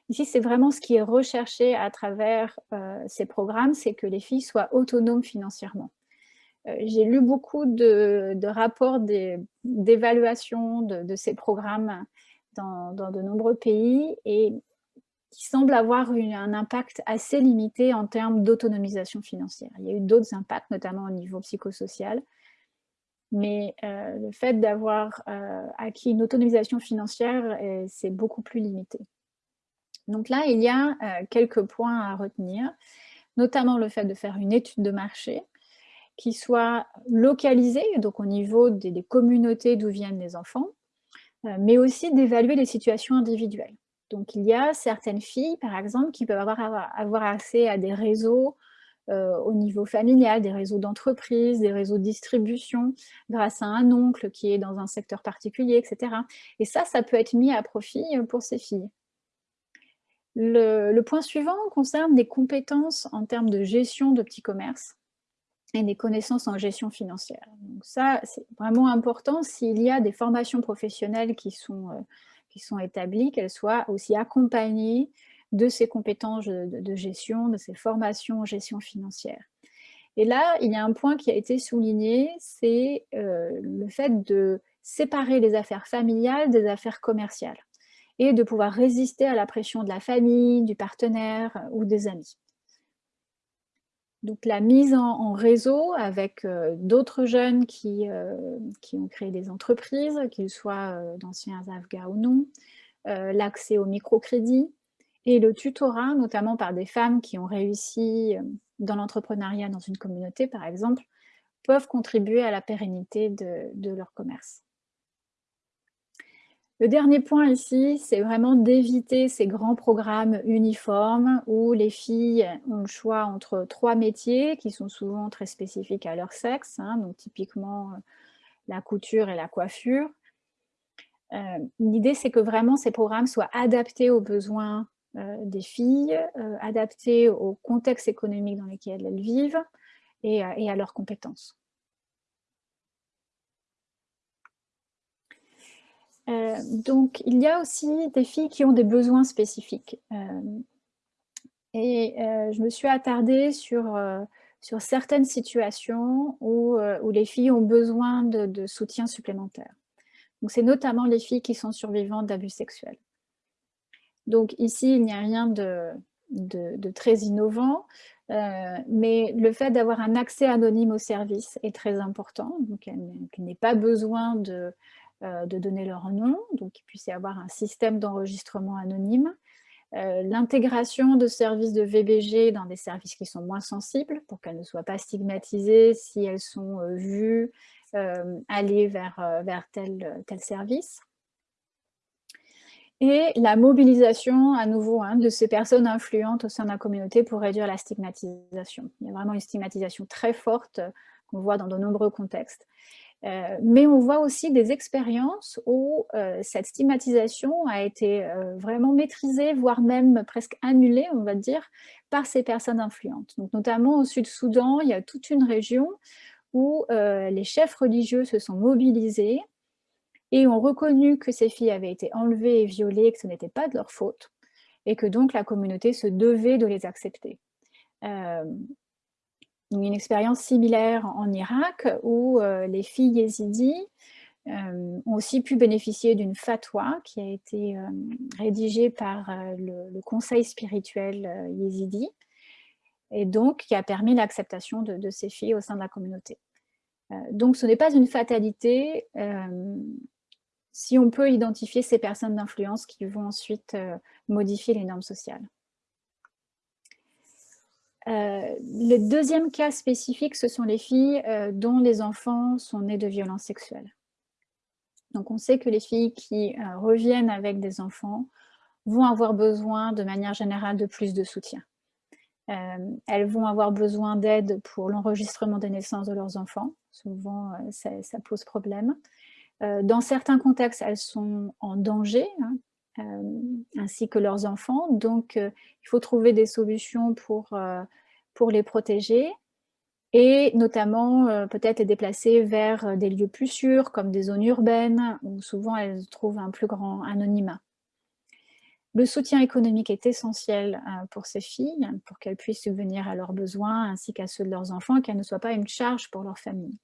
Ici, c'est vraiment ce qui est recherché à travers euh, ces programmes, c'est que les filles soient autonomes financièrement. Euh, j'ai lu beaucoup de, rapports d'évaluation de, ces programmes dans, de nombreux pays et qui semblent avoir un impact assez limité en termes d'autonomisation financière. Il y a eu d'autres impacts, notamment au niveau psychosocial, mais euh, le fait d'avoir euh, acquis une autonomisation financière, c'est beaucoup plus limité. Donc là, il y a euh, quelques points à retenir, notamment le fait de faire une étude de marché qui soit localisée, donc au niveau des, communautés d'où viennent les enfants, mais aussi d'évaluer les situations individuelles. Donc il y a certaines filles, par exemple, qui peuvent avoir accès à des réseaux euh, au niveau familial, des réseaux d'entreprise, des réseaux de distribution, grâce à un oncle qui est dans un secteur particulier, etc. Et ça, ça peut être mis à profit euh, pour ces filles. Le, point suivant concerne des compétences en termes de gestion de petits commerces et des connaissances en gestion financière. Donc ça, c'est vraiment important s'il y a des formations professionnelles qui sont, euh, qui sont établies, qu'elles soient aussi accompagnées de ces compétences de, gestion, de ces formations en gestion financière. Et là, il y a un point qui a été souligné, c'est euh, le fait de séparer les affaires familiales des affaires commerciales et de pouvoir résister à la pression de la famille, du partenaire ou des amis. Donc la mise en, réseau avec euh, d'autres jeunes qui, euh, qui, ont créé des entreprises, qu'ils soient d'anciens Afghans ou non, l'accès au microcrédit, et le tutorat, notamment par des femmes qui ont réussi euh, dans l'entrepreneuriat dans une communauté, par exemple, peuvent contribuer à la pérennité de, leur commerce. Le dernier point ici, c'est vraiment d'éviter ces grands programmes uniformes où les filles ont le choix entre trois métiers qui sont souvent très spécifiques à leur sexe, hein, donc typiquement euh, la couture et la coiffure. Euh, l'idée, c'est que vraiment ces programmes soient adaptés aux besoins des filles, euh, adaptées au contexte économique dans lequel elles vivent et, à leurs compétences. Euh, donc, il y a aussi des filles qui ont des besoins spécifiques. et je me suis attardée sur, certaines situations où, où, les filles ont besoin de, de soutien supplémentaire. Donc, c'est notamment les filles qui sont survivantes d'abus sexuels. Donc, ici, il n'y a rien de, très innovant, euh, mais le fait d'avoir un accès anonyme au service est très important. Donc, qu'il n'ait pas besoin de, euh, de donner leur nom, donc qu'il puisse y avoir un système d'enregistrement anonyme. Euh, l'intégration de services de VBG dans des services qui sont moins sensibles pour qu'elles ne soient pas stigmatisées si elles sont vues aller vers, tel service. Et la mobilisation, à nouveau, hein, de ces personnes influentes au sein de la communauté pour réduire la stigmatisation. Il y a vraiment une stigmatisation très forte qu'on voit dans de nombreux contextes. Euh, mais on voit aussi des expériences où euh, cette stigmatisation a été euh, vraiment maîtrisée, voire même presque annulée, on va dire, par ces personnes influentes. Donc, notamment au Sud-Soudan, il y a toute une région où les chefs religieux se sont mobilisés et ont reconnu que ces filles avaient été enlevées et violées, que ce n'était pas de leur faute, et que donc la communauté se devait de les accepter une expérience similaire en Irak où euh, les filles yézidis euh, ont aussi pu bénéficier d'une fatwa qui a été euh, rédigée par le, conseil spirituel yézidi et donc qui a permis l'acceptation de, ces filles au sein de la communauté. donc ce n'est pas une fatalité si on peut identifier ces personnes d'influence qui vont ensuite modifier les normes sociales. Euh, le deuxième cas spécifique, ce sont les filles euh, dont les enfants sont nés de violences sexuelles. Donc on sait que les filles qui euh, reviennent avec des enfants vont avoir besoin de manière générale de plus de soutien. elles vont avoir besoin d'aide pour l'enregistrement des naissances de leurs enfants. Souvent, ça, pose problème. Dans certains contextes, elles sont en danger, hein, euh, ainsi que leurs enfants. Donc, euh, il faut trouver des solutions pour, euh, pour les protéger et notamment peut-être les déplacer vers des lieux plus sûrs, comme des zones urbaines, où souvent elles trouvent un plus grand anonymat. Le soutien économique est essentiel pour ces filles, pour qu'elles puissent subvenir à leurs besoins ainsi qu'à ceux de leurs enfants, qu'elles ne soient pas une charge pour leur famille.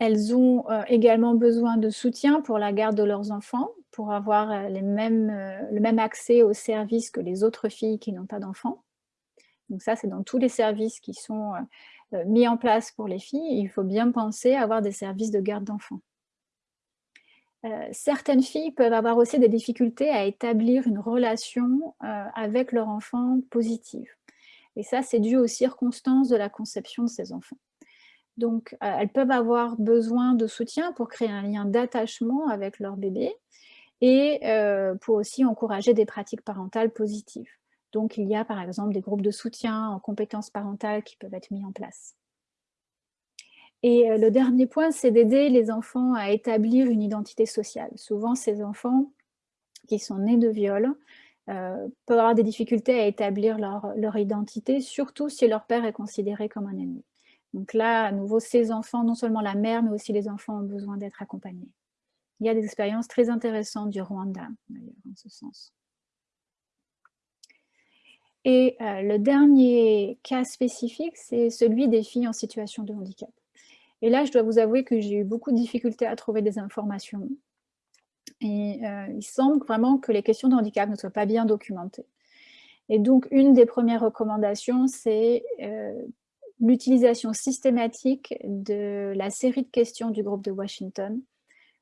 Elles ont également besoin de soutien pour la garde de leurs enfants, pour avoir euh, euh, le même accès aux services que les autres filles qui n'ont pas d'enfants. Donc ça, c'est dans tous les services qui sont euh, mis en place pour les filles. Il faut bien penser à avoir des services de garde d'enfants. certaines filles peuvent avoir aussi des difficultés à établir une relation avec leur enfant positive. Et ça, c'est dû aux circonstances de la conception de ces enfants. Donc, elles peuvent avoir besoin de soutien pour créer un lien d'attachement avec leur bébé, et euh, pour aussi encourager des pratiques parentales positives. Donc, il y a par exemple des groupes de soutien en compétences parentales qui peuvent être mis en place. Et euh, le dernier point, c'est d'aider les enfants à établir une identité sociale. Souvent, ces enfants qui sont nés de viol euh, peuvent avoir des difficultés à établir leur, identité, surtout si leur père est considéré comme un ennemi. Donc là, à nouveau, ces enfants, non seulement la mère, mais aussi les enfants ont besoin d'être accompagnés. Il y a des expériences très intéressantes du Rwanda, d'ailleurs, en ce sens. Et euh, le dernier cas spécifique, c'est celui des filles en situation de handicap. Et là, je dois vous avouer que j'ai eu beaucoup de difficultés à trouver des informations. Et euh, il semble vraiment que les questions de handicap ne soient pas bien documentées. Et donc, une des premières recommandations, c'est euh, l'utilisation systématique de la série de questions du groupe de Washington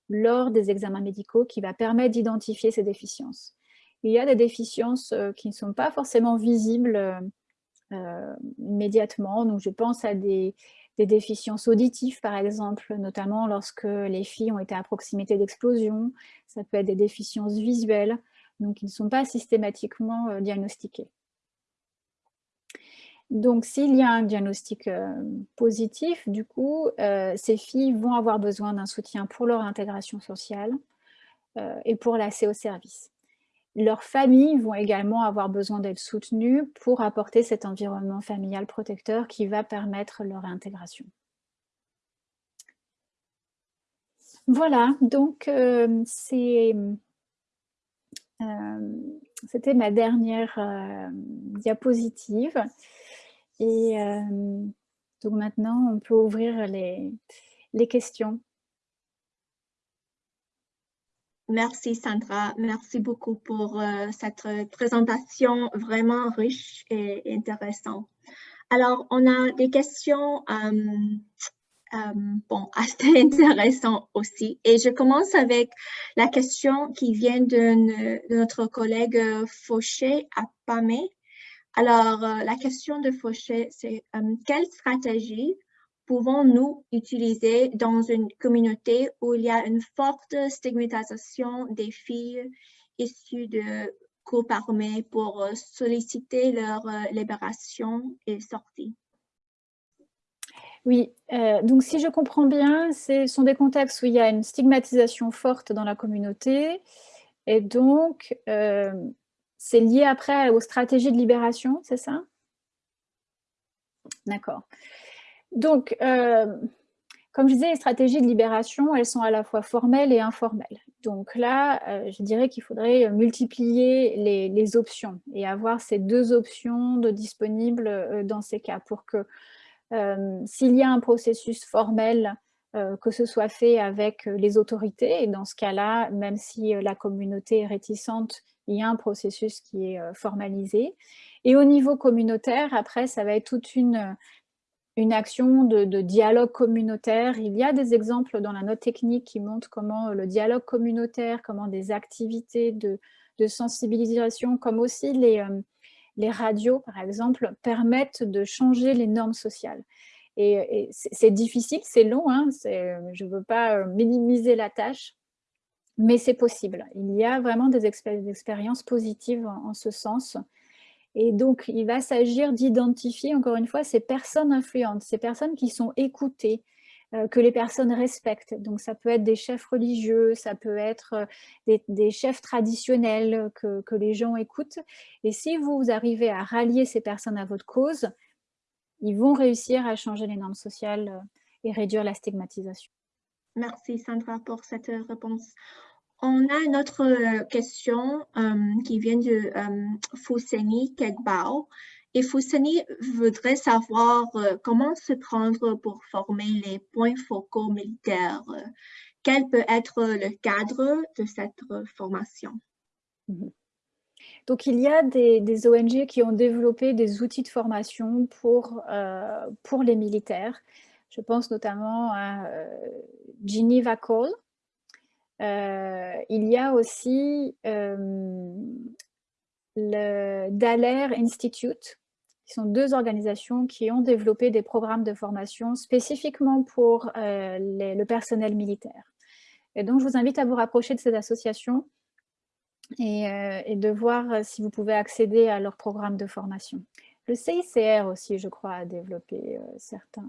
lors des examens médicaux qui va permettre d'identifier ces déficiences. Il y a des déficiences euh, qui ne sont pas forcément visibles euh, euh, immédiatement, donc je pense à des, déficiences auditives par exemple, notamment lorsque les filles ont été à proximité d'explosions, ça peut être des déficiences visuelles, donc qui ne sont pas systématiquement diagnostiquées. Donc, s'il y a un diagnostic euh, positif, du coup, euh, ces filles vont avoir besoin d'un soutien pour leur intégration sociale euh, et pour l'accès au service. Leurs familles vont également avoir besoin d'être soutenues pour apporter cet environnement familial protecteur qui va permettre leur intégration. Voilà, donc c'était ma dernière diapositive. Et euh, donc maintenant, on peut ouvrir les, questions. Merci Sandra, merci beaucoup pour euh, cette présentation vraiment riche et intéressante. Alors, on a des questions euh, bon, assez intéressantes aussi. Et je commence avec la question qui vient de, notre collègue Fauché à Pamé. Alors, la question de Fauché, c'est quelle stratégie pouvons-nous utiliser dans une communauté où il y a une forte stigmatisation des filles issues de groupes armés pour euh, solliciter leur euh, libération et sortie? Oui, euh, donc si je comprends bien, ce sont des contextes où il y a une stigmatisation forte dans la communauté et donc c'est lié après aux stratégies de libération, c'est ça? D'accord. Donc, euh, comme je disais, les stratégies de libération, elles sont à la fois formelles et informelles. Donc là, euh, je dirais qu'il faudrait multiplier les, options et avoir ces deux options de disponibles euh, dans ces cas pour que s'il y a un processus formel, que ce soit fait avec les autorités, et dans ce cas-là, même si la communauté est réticente, il y a un processus qui est formalisé. Et au niveau communautaire, après, ça va être toute une une action de, dialogue communautaire. Il y a des exemples dans la note technique qui montrent comment le dialogue communautaire, comment des activités de, sensibilisation, comme aussi les, euh, les, radios, par exemple, permettent de changer les normes sociales. Et, c'est difficile, c'est long, hein, je ne veux pas euh, minimiser la tâche, mais c'est possible. Il y a vraiment des, expériences positives en ce sens. Et donc, il va s'agir d'identifier, encore une fois, ces personnes influentes, ces personnes qui sont écoutées, euh, que les personnes respectent. Donc, ça peut être des chefs religieux, ça peut être euh, des, chefs traditionnels que, les gens écoutent. Et si vous arrivez à rallier ces personnes à votre cause, ils vont réussir à changer les normes sociales euh, et réduire la stigmatisation. Merci Sandra pour cette réponse. On a une autre euh, question euh, qui vient de euh, Kegbao. Et Fousseni voudrait savoir comment se prendre pour former les points focaux militaires. Quel peut être le cadre de cette formation? Mhm. Donc, il y a des, ONG qui ont développé des outils de formation pour, pour les militaires. Je pense notamment à Geneva Call, euh, il y a aussi euh, le Daler Institute, qui sont deux organisations qui ont développé des programmes de formation spécifiquement pour euh, le personnel militaire. Et donc, je vous invite à vous rapprocher de ces associations et, de voir si vous pouvez accéder à leurs programmes de formation. Le CICR aussi, je crois, a développé certains,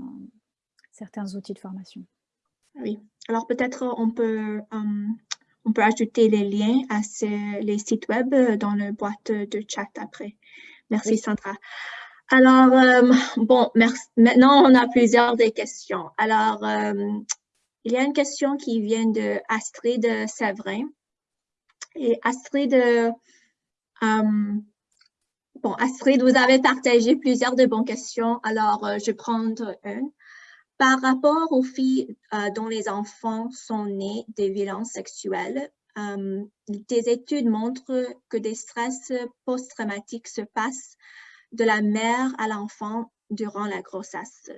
certains outils de formation. Oui, alors peut-être on peut, euh, on peut ajouter les liens à les sites web dans le boîte de chat après. Merci Sandra. Alors, euh, bon, merci. maintenant on a plusieurs des questions. Alors, euh, il y a une question qui vient de Astrid Séverin. Et Astrid, bon, Astrid, vous avez partagé plusieurs de bonnes questions. Alors, je vais prendre une. Par rapport aux filles euh, dont les enfants sont nés des violences sexuelles, euh, des études montrent que des stress post-traumatiques se passent de la mère à l'enfant durant la grossesse.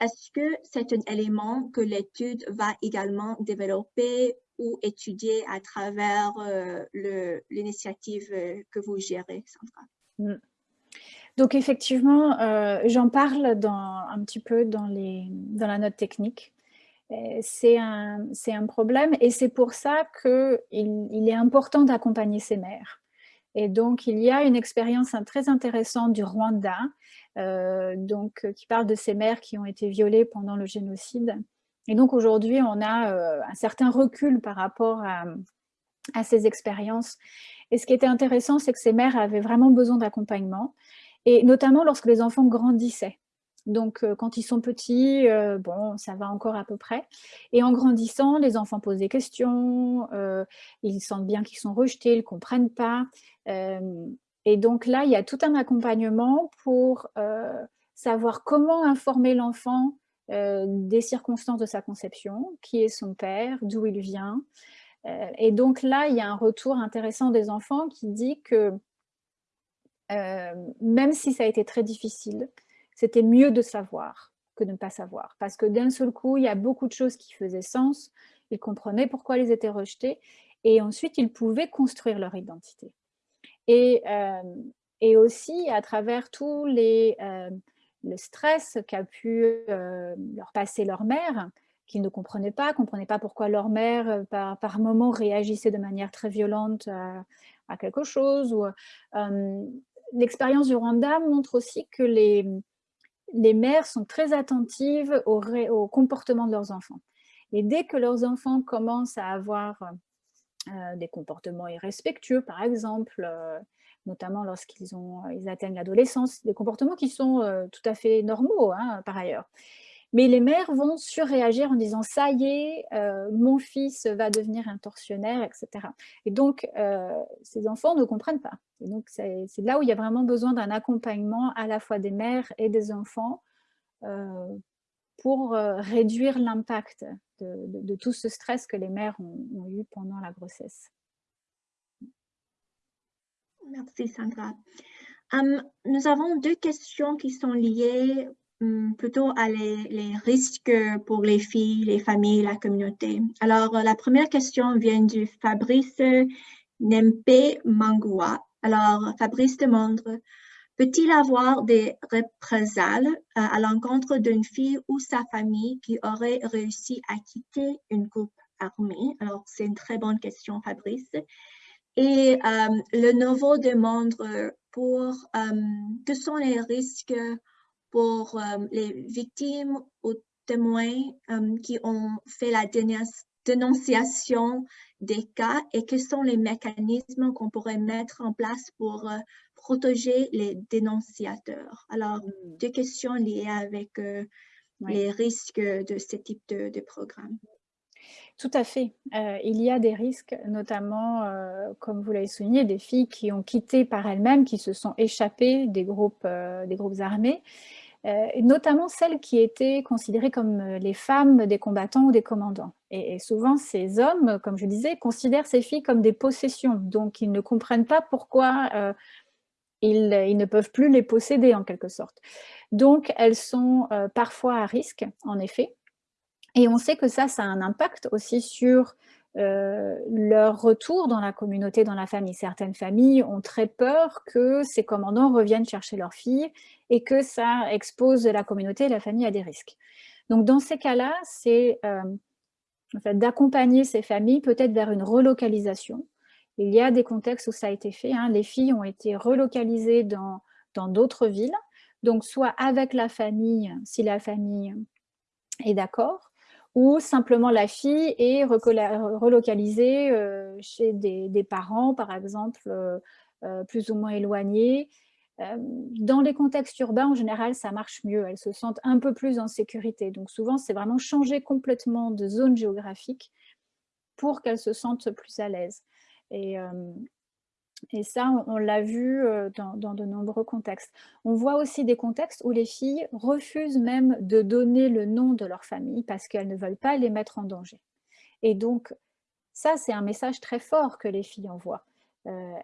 Est-ce que c'est un élément que l'étude va également développer ou étudier à travers euh, l'initiative que vous gérez, Sandra? Mm. Donc effectivement, euh, j'en parle dans, un petit peu dans, la note technique. C'est un, problème et c'est pour ça qu'il il est important d'accompagner ces mères. Et donc, il y a une expérience très intéressante du Rwanda, euh, donc, qui parle de ces mères qui ont été violées pendant le génocide. Et donc, aujourd'hui, on a euh, un certain recul par rapport à ces expériences. Et ce qui était intéressant, c'est que ces mères avaient vraiment besoin d'accompagnement et notamment lorsque les enfants grandissaient. Donc, euh, quand ils sont petits, euh, bon, ça va encore à peu près. Et en grandissant, les enfants posent des questions, euh, ils sentent bien qu'ils sont rejetés, ils ne comprennent pas. et donc là, il y a tout un accompagnement pour savoir comment informer l'enfant des circonstances de sa conception, qui est son père, d'où il vient, et donc là, il y a un retour intéressant des enfants qui dit que même si ça a été très difficile, c'était mieux de savoir que de ne pas savoir. Parce que d'un seul coup, il y a beaucoup de choses qui faisaient sens, ils comprenaient pourquoi ils étaient rejetés, et ensuite, ils pouvaient construire leur identité. Et, et aussi, à travers tous les, le stress qu'a pu leur passer leur mère, qu'ils ne comprenaient pas, comprenaient pas pourquoi leur mère, par, par moment, réagissait de manière très violente à, quelque chose. L'expérience du Rwanda montre aussi que les, les mères sont très attentives au, comportement de leurs enfants. Et dès que leurs enfants commencent à avoir des comportements irrespectueux, par exemple, notamment lorsqu'ils ils atteignent l'adolescence, des comportements qui sont tout à fait normaux, hein, par ailleurs. Mais les mères vont surréagir en disant « ça y est, mon fils va devenir un tortionnaire, etc. » Et donc, ces enfants ne comprennent pas. Et donc, c'est là où il y a vraiment besoin d'un accompagnement à la fois des mères et des enfants pour réduire l'impact de, tout ce stress que les mères ont eu pendant la grossesse. Merci Sandra. Hum, nous avons deux questions qui sont liées plutôt à les, risques pour les filles, les familles, la communauté. Alors, la première question vient du Fabrice Nempe Mangua. Alors, Fabrice demande, peut-il avoir des représailles euh, à l'encontre d'une fille ou sa famille qui aurait réussi à quitter une groupe armée? Alors, c'est une très bonne question, Fabrice. Et euh, le nouveau demande pour euh, que sont les risques pour euh, les victimes ou témoins qui ont fait la dénonciation des cas et quels sont les mécanismes qu'on pourrait mettre en place pour protéger les dénonciateurs? Alors, hmm. deux questions liées avec les risques de ce type de, de programme. Tout à fait. Euh, il y a des risques, notamment, euh, comme vous l'avez souligné, des filles qui ont quitté par elles-mêmes, qui se sont échappées des groupes, euh, des groupes armés, notamment celles qui étaient considérées comme les femmes des combattants ou des commandants. Et, souvent, ces hommes, comme je disais, considèrent ces filles comme des possessions, donc ils ne comprennent pas pourquoi ils, ils, ne peuvent plus les posséder, en quelque sorte. Donc, elles sont parfois à risque, en effet, et on sait que ça, ça a un impact aussi sur euh, leur retour dans la communauté, dans la famille. Certaines familles ont très peur que ces commandants reviennent chercher leurs filles et que ça expose la communauté et la famille à des risques. Donc dans ces cas-là, c'est euh, d'accompagner ces familles peut-être vers une relocalisation. Il y a des contextes où ça a été fait. Hein. Les filles ont été relocalisées dans d'autres villes, donc soit avec la famille, si la famille est d'accord, ou simplement la fille est relocalisée euh, chez des, parents, par exemple, euh, euh, plus ou moins éloignés. Dans les contextes urbains, en général, ça marche mieux. Elles se sentent un peu plus en sécurité. Donc souvent, c'est vraiment changer complètement de zone géographique pour qu'elles se sentent plus à l'aise. Et, et ça, on, l'a vu dans, de nombreux contextes. On voit aussi des contextes où les filles refusent même de donner le nom de leur famille parce qu'elles ne veulent pas les mettre en danger. Et donc, ça, c'est un message très fort que les filles envoient.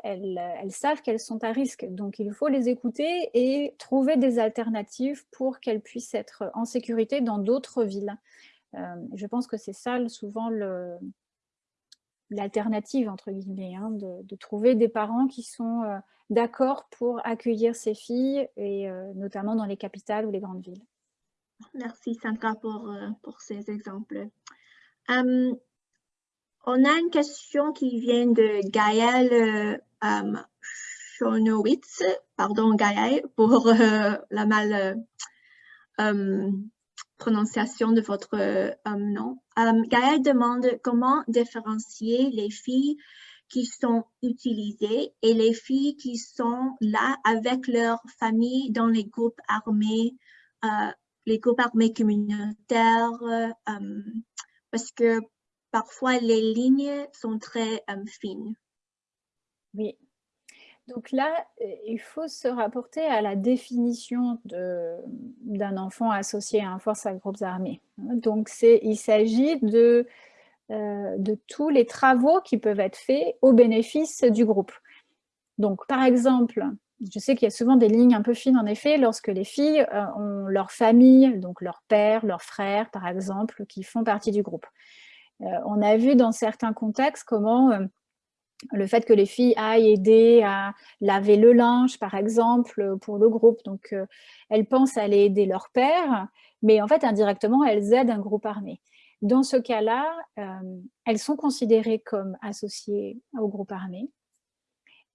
elles, savent qu'elles sont à risque, donc il faut les écouter et trouver des alternatives pour qu'elles puissent être en sécurité dans d'autres villes. je pense que c'est ça souvent le, l'alternative, entre guillemets, hein, de, trouver des parents qui sont euh, d'accord pour accueillir ces filles, et euh, notamment dans les capitales ou les grandes villes. Merci Sandra pour, euh, pour ces exemples. Hum, on a une question qui vient de Gaël um, Schonowitz, pardon Gaël pour la mal hum, prononciation de votre euh, nom. Euh, Gaël demande comment différencier les filles qui sont utilisées et les filles qui sont là avec leur famille dans les groupes armés, euh, les groupes armés communautaires, parce que parfois les lignes sont très fines. Oui, donc là, euh, il faut se rapporter à la définition d'un enfant associé à un force à groupes armés. Donc il s'agit de de tous les travaux qui peuvent être faits au bénéfice du groupe. Donc, par exemple, je sais qu'il y a souvent des lignes un peu fines, en effet, lorsque les filles ont leur famille, donc leur père, leur frère, par exemple, qui font partie du groupe. on a vu dans certains contextes comment le fait que les filles aillent aider à laver le linge, par exemple, pour le groupe. Donc, euh, elles pensent aller aider leur père, mais en fait, indirectement, elles aident un groupe armé. Dans ce cas-là, euh, elles sont considérées comme associées au groupe armé.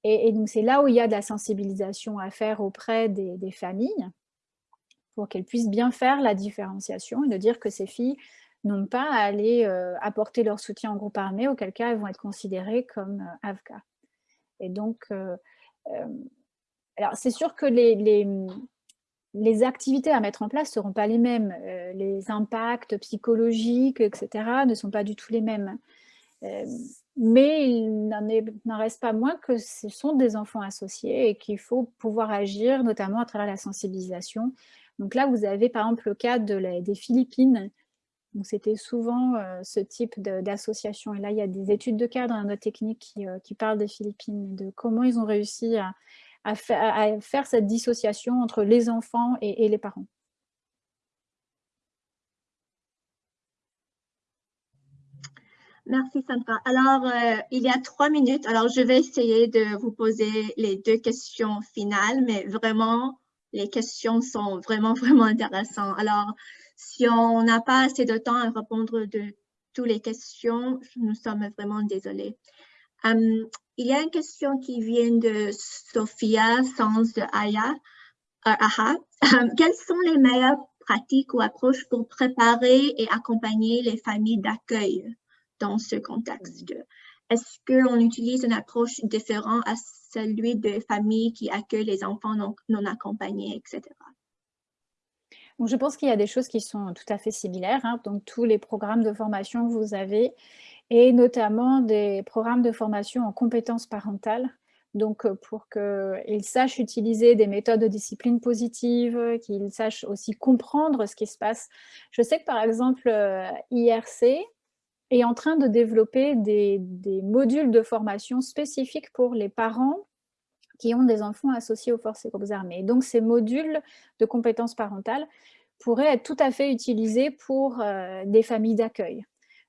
Et, donc, c'est là où il y a de la sensibilisation à faire auprès des familles pour qu'elles puissent bien faire la différenciation et de dire que ces filles n'ont pas à aller euh, apporter leur soutien en groupe armé, auquel cas elles vont être considérées comme euh. Et donc, euh, alors c'est sûr que les, les, activités à mettre en place ne seront pas les mêmes. les impacts psychologiques, etc., ne sont pas du tout les mêmes. mais il n'en reste pas moins que ce sont des enfants associés et qu'il faut pouvoir agir, notamment à travers la sensibilisation. Donc là, vous avez par exemple le cas de des Philippines, c'était souvent euh, ce type d'association. Et là, il y a des études de cadre dans notre technique qui, euh, parlent des Philippines, de comment ils ont réussi à, faire cette dissociation entre les enfants et, les parents. Merci Sandra. Alors, euh, il y a trois minutes. Alors, je vais essayer de vous poser les deux questions finales, mais vraiment, les questions sont vraiment, vraiment intéressantes. Alors, si on n'a pas assez de temps à répondre de toutes les questions, nous sommes vraiment désolés. Hum, il y a une question qui vient de Sophia Sans de Aya. Euh, hum, quelles sont les meilleures pratiques ou approches pour préparer et accompagner les familles d'accueil dans ce contexte? Est-ce qu'on utilise une approche différente à celui de familles qui accueillent les enfants non accompagnés, etc.? Je pense qu'il y a des choses qui sont tout à fait similaires. Hein. Donc, tous les programmes de formation que vous avez, et notamment des programmes de formation en compétences parentales. Donc, euh, pour qu'ils sachent utiliser des méthodes de discipline positive, qu'ils sachent aussi comprendre ce qui se passe. Je sais que, par exemple, euh, IRC est en train de développer des modules de formation spécifiques pour les parents qui ont des enfants associés aux forces et groupes armés. Donc, ces modules de compétences parentales pourraient être tout à fait utilisés pour euh, des familles d'accueil.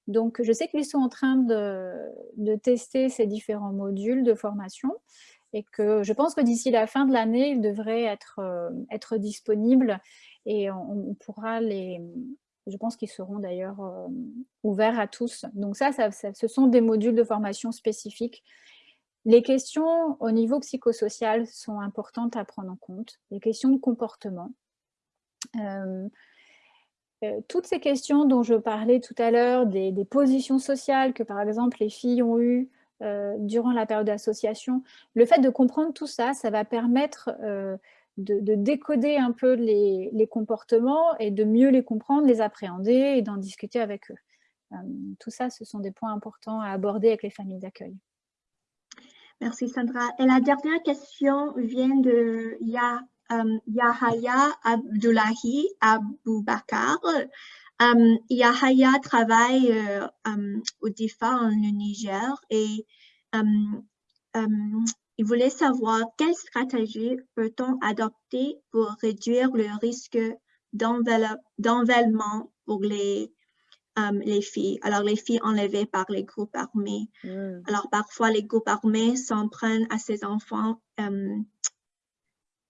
Donc, je sais qu'ils sont en train de, tester ces différents modules de formation et que je pense que d'ici la fin de l'année, ils devraient être, euh, disponibles et on, pourra les... Je pense qu'ils seront d'ailleurs euh, ouverts à tous. Donc ça, ce sont des modules de formation spécifiques les questions au niveau psychosocial sont importantes à prendre en compte, les questions de comportement. Euh, euh, toutes ces questions dont je parlais tout à l'heure, des, positions sociales que par exemple les filles ont eues euh, durant la période d'association, le fait de comprendre tout ça, ça va permettre de, décoder un peu les, les, comportements et de mieux les comprendre, les appréhender et d'en discuter avec eux. tout ça, ce sont des points importants à aborder avec les familles d'accueil. Merci Sandra. Et la dernière question vient de um, Yahaya Abdullahi Aboubakar. Um, Yahaya travaille euh, au DIFA en Niger et il voulait savoir quelle stratégie peut-on adopter pour réduire le risque d'envellement pour les Um, les filles. Alors, les filles enlevées par les groupes armés. Hmm. Alors, parfois, les groupes armés s'en prennent à ces enfants um,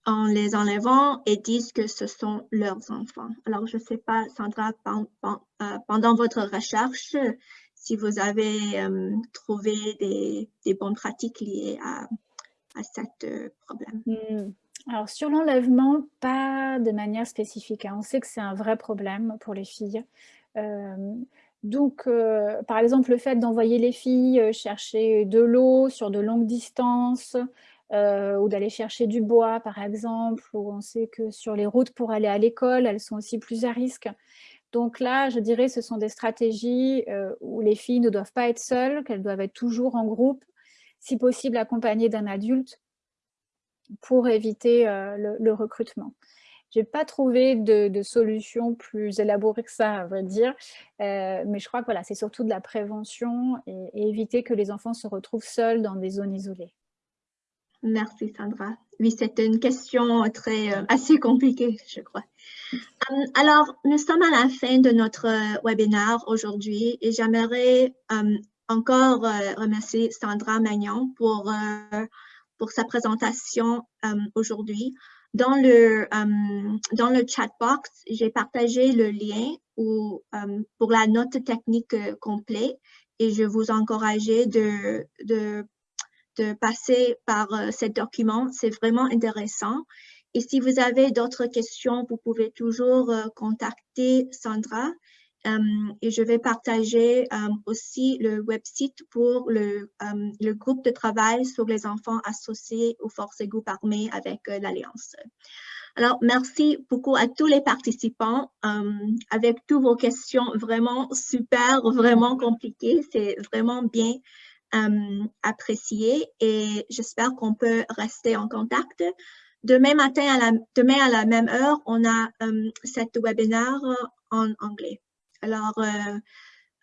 en les enlevant et disent que ce sont leurs enfants. Alors, je ne sais pas, Sandra, euh, pendant votre recherche, si vous avez trouvé des, bonnes pratiques liées à, à ce euh, problème. Hmm. Alors, sur l'enlèvement, pas de manière spécifique. Hein. On sait que c'est un vrai problème pour les filles. Euh, donc, euh, par exemple, le fait d'envoyer les filles euh, chercher de l'eau sur de longues distances, ou d'aller chercher du bois, par exemple, où on sait que sur les routes pour aller à l'école, elles sont aussi plus à risque. Donc là, je dirais ce sont des stratégies où les filles ne doivent pas être seules, qu'elles doivent être toujours en groupe, si possible accompagnées d'un adulte, pour éviter le, recrutement. N'ai pas trouvé de, solution plus élaborée que ça, à vrai dire. Euh, mais je crois que voilà, c'est surtout de la prévention et, éviter que les enfants se retrouvent seuls dans des zones isolées. Merci Sandra. Oui, c'est une question très euh, assez compliquée, je crois. Euh, alors, nous sommes à la fin de notre webinaire aujourd'hui et j'aimerais encore remercier Sandra Magnon pour, pour sa présentation aujourd'hui. Dans le, euh, dans le chat box, j'ai partagé le lien euh, pour la note technique euh, complète et je vous encourage de, de, de passer par ce document. C'est vraiment intéressant. Et si vous avez d'autres questions, vous pouvez toujours contacter Sandra. Euh, et je vais partager euh, aussi le website pour le, euh, le, groupe de travail sur les enfants associés aux forces et groupes armés avec l'Alliance. Alors, merci beaucoup à tous les participants avec toutes vos questions vraiment super, vraiment compliquées. C'est vraiment bien apprécié et j'espère qu'on peut rester en contact. Demain matin, à la, demain à la même heure, on a cet webinaire en anglais. Alors, euh,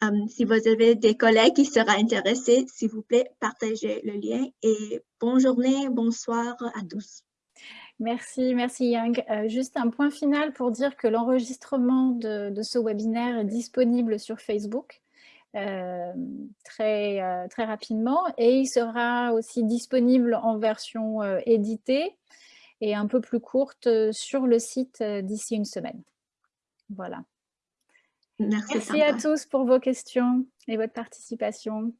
euh, si vous avez des collègues qui seraient intéressés, s'il vous plaît, partagez le lien et bonne journée, bonsoir à tous. Merci, merci Yang. Euh, juste un point final pour dire que l'enregistrement de, ce webinaire est disponible sur Facebook très, très rapidement et il sera aussi disponible en version éditée et un peu plus courte sur le site d'ici une semaine. Voilà. Merci, à tous pour vos questions et votre participation.